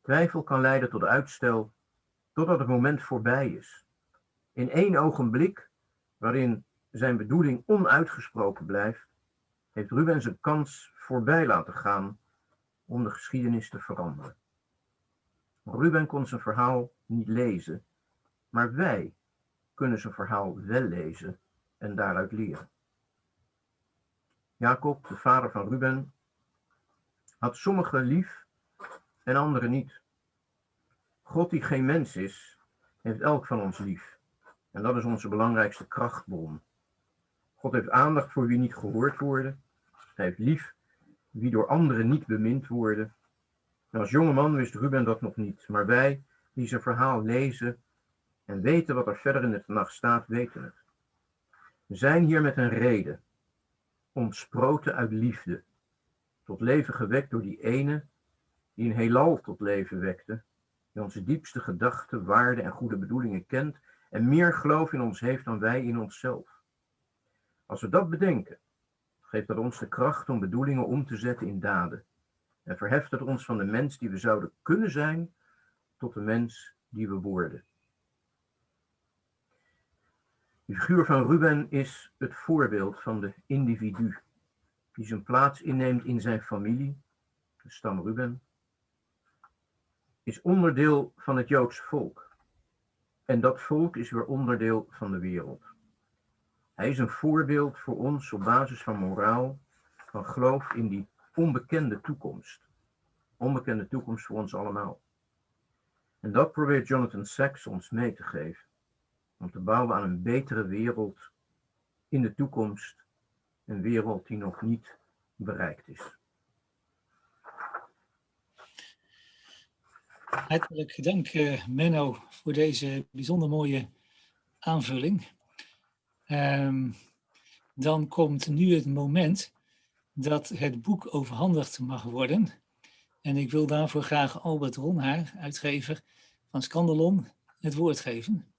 Twijfel kan leiden tot uitstel totdat het moment voorbij is. In één ogenblik, waarin zijn bedoeling onuitgesproken blijft, heeft Ruben zijn kans voorbij laten gaan om de geschiedenis te veranderen. Ruben kon zijn verhaal niet lezen, maar wij kunnen zijn verhaal wel lezen en daaruit leren. Jacob, de vader van Ruben, had sommigen lief en anderen niet. God die geen mens is, heeft elk van ons lief. En dat is onze belangrijkste krachtbron. God heeft aandacht voor wie niet gehoord worden. Hij heeft lief wie door anderen niet bemind worden. En als jonge man wist Ruben dat nog niet, maar wij die zijn verhaal lezen en weten wat er verder in het nacht staat, weten het. We zijn hier met een reden ontsproten uit liefde, tot leven gewekt door die ene die een heelal tot leven wekte, die onze diepste gedachten, waarden en goede bedoelingen kent en meer geloof in ons heeft dan wij in onszelf. Als we dat bedenken, geeft dat ons de kracht om bedoelingen om te zetten in daden en verheft het ons van de mens die we zouden kunnen zijn tot de mens die we worden. De figuur van Ruben is het voorbeeld van de individu, die zijn plaats inneemt in zijn familie, de stam Ruben, is onderdeel van het Joodse volk. En dat volk is weer onderdeel van de wereld. Hij is een voorbeeld voor ons op basis van moraal, van geloof in die onbekende toekomst. Onbekende toekomst voor ons allemaal. En dat probeert Jonathan Sacks ons mee te geven om te bouwen aan een betere wereld in de toekomst. Een wereld die nog niet bereikt is.
Hartelijk dank uh, Menno voor deze bijzonder mooie aanvulling. Um, dan komt nu het moment dat het boek overhandigd mag worden. En ik wil daarvoor graag Albert Ronhaar, uitgever van Scandalon, het woord geven.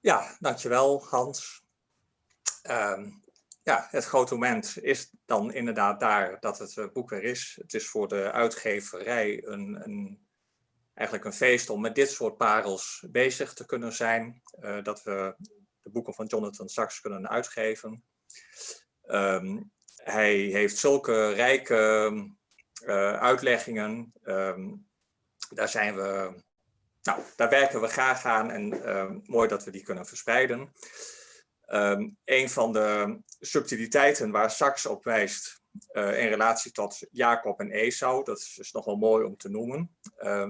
Ja, dankjewel Hans. Ehm, ja, het grote moment is dan inderdaad daar dat het eh, boek weer is. Het is voor de uitgeverij een, een, eigenlijk een feest om met dit soort parels bezig te kunnen zijn. Uh, dat we de boeken van Jonathan Sachs kunnen uitgeven. Ehm, hij heeft zulke rijke uh, uitleggingen. Um, daar zijn we nou, daar werken we graag aan en uh, mooi dat we die kunnen verspreiden. Um, een van de subtiliteiten waar Sachs op wijst uh, in relatie tot Jacob en Esau, dat is, is nog wel mooi om te noemen. Uh,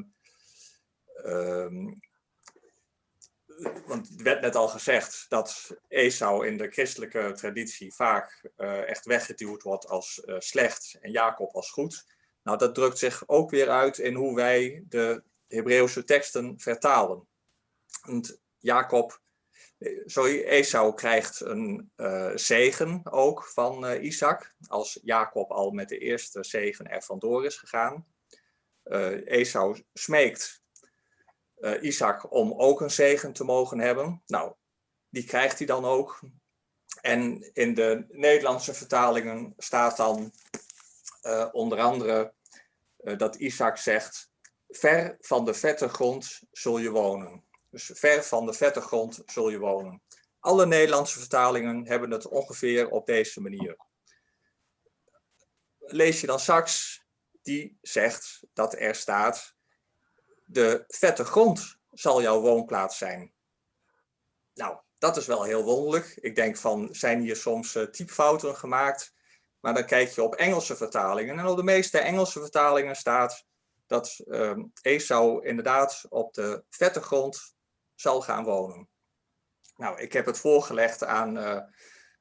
want het werd net al gezegd dat Esau in de christelijke traditie vaak uh, echt weggeduwd wordt als uh, slecht en Jacob als goed. Nou, dat drukt zich ook weer uit in hoe wij de Hebreeuwse teksten vertalen. Want Jacob, sorry, Esau krijgt een uh, zegen ook van uh, Isaac, als Jacob al met de eerste zegen er vandoor is gegaan. Uh, Esau smeekt Isaac om ook een zegen te mogen hebben. Nou, die krijgt hij dan ook. En in de Nederlandse vertalingen staat dan onder andere dat Isaac zegt, ver van de vette grond zul je wonen. Dus ver van de vette grond zul je wonen. Alle Nederlandse vertalingen hebben het ongeveer op deze manier. Lees je dan straks, die zegt dat er staat, de vette grond zal jouw woonplaats zijn. Nou, dat is wel heel wonderlijk. Ik denk van, zijn hier soms uh, typfouten gemaakt? Maar dan kijk je op Engelse vertalingen. En op de meeste Engelse vertalingen staat dat uh, Esau inderdaad op de vette grond zal gaan wonen. Nou, ik heb het voorgelegd aan uh,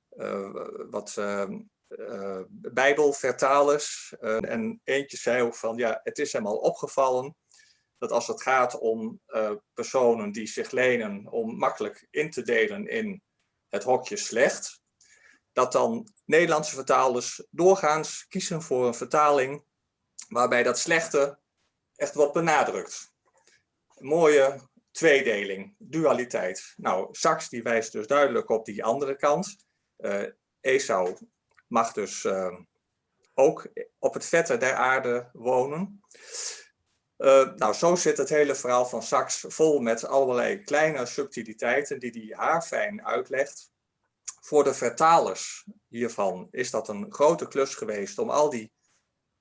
uh, wat ehm, uh, bijbelvertalers. en eentje zei ook van, ja, het is hem al opgevallen dat als het gaat om personen die zich lenen om makkelijk in te delen in het hokje slecht, dat dan Nederlandse vertalers doorgaans kiezen voor een vertaling waarbij dat slechte echt wat benadrukt. mooie tweedeling, dualiteit. Nou, Sachs die wijst dus duidelijk op die andere kant. Uh, Esau mag dus uh, ook op het vette der aarde wonen. Uh, nou, zo zit het hele verhaal van Sachs vol met allerlei kleine subtiliteiten die hij haarfijn uitlegt. Voor de vertalers hiervan is dat een grote klus geweest om al die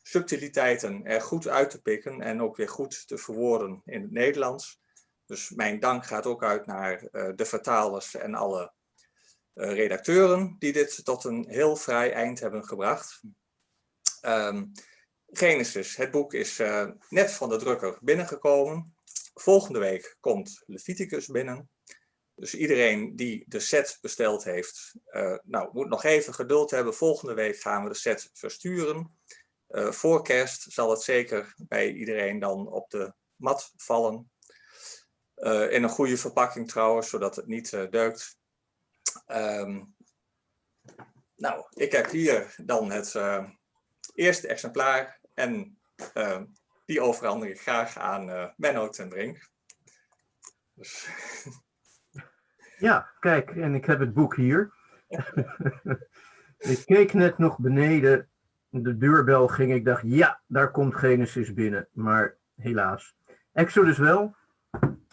subtiliteiten er goed uit te pikken en ook weer goed te verwoorden in het Nederlands. Dus mijn dank gaat ook uit naar uh, de vertalers en alle uh, redacteuren die dit tot een heel vrij eind hebben gebracht. Um, Genesis, het boek is uh, net van de drukker binnengekomen. Volgende week komt Leviticus binnen. Dus iedereen die de set besteld heeft, nou, moet nog even geduld hebben. Volgende week gaan we de set versturen. Uh, voor kerst zal het zeker bij iedereen dan op de mat vallen. Uh, in een goede verpakking trouwens, zodat het niet uh, deukt. Um, nou, ik heb hier dan het eerste exemplaar en die overhandig ik graag aan Menno ten Brink. Dus...
Ja, kijk, en ik heb het boek hier. ik keek net nog beneden de deurbel ging, ik dacht, ja, daar komt Genesis binnen. Maar helaas. Exodus wel.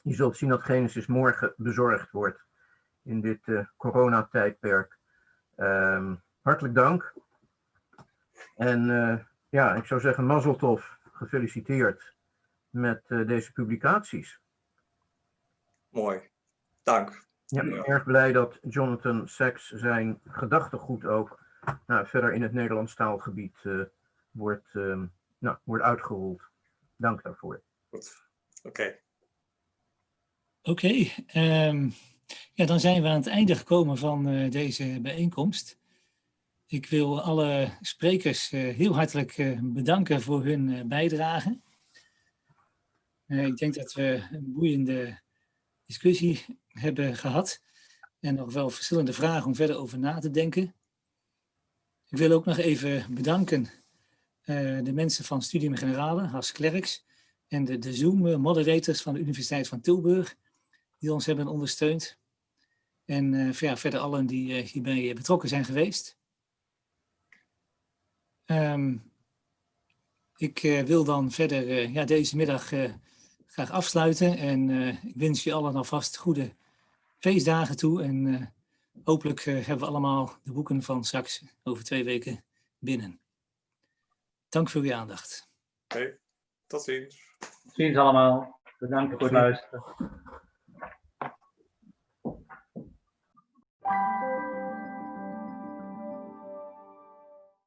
Je zult zien dat Genesis morgen bezorgd wordt in dit uh, coronatijdperk. Um, hartelijk dank. En uh, ja, ik zou zeggen, Mazeltov, gefeliciteerd met uh, deze publicaties.
Mooi, dank.
Ja, erg blij dat Jonathan Sachs zijn gedachtegoed ook nou, verder in het Nederlands taalgebied uh, wordt, uh, nou, wordt uitgerold. Dank daarvoor.
Goed, oké. Okay.
Oké, okay, um, ja, dan zijn we aan het einde gekomen van uh, deze bijeenkomst. Ik wil alle sprekers heel hartelijk bedanken voor hun bijdrage. ik denk dat we een boeiende discussie hebben gehad en nog wel verschillende vragen om verder over na te denken. Ik wil ook nog even bedanken uh, de mensen van Studium Generale, Has Klerks, en de, de Zoom-moderators van de Universiteit van Tilburg, die ons hebben ondersteund. En eh, ja, verder allen die eh, hierbij betrokken zijn geweest. Ehm, ik eh, wil dan verder eh, ja, deze middag eh, graag afsluiten. En eh, ik wens je allen alvast goede feestdagen toe. En eh, hopelijk eh, hebben we allemaal de boeken van straks over twee weken binnen. Dank voor uw aandacht.
Hey, tot ziens.
Tot ziens allemaal. Bedankt voor het luisteren.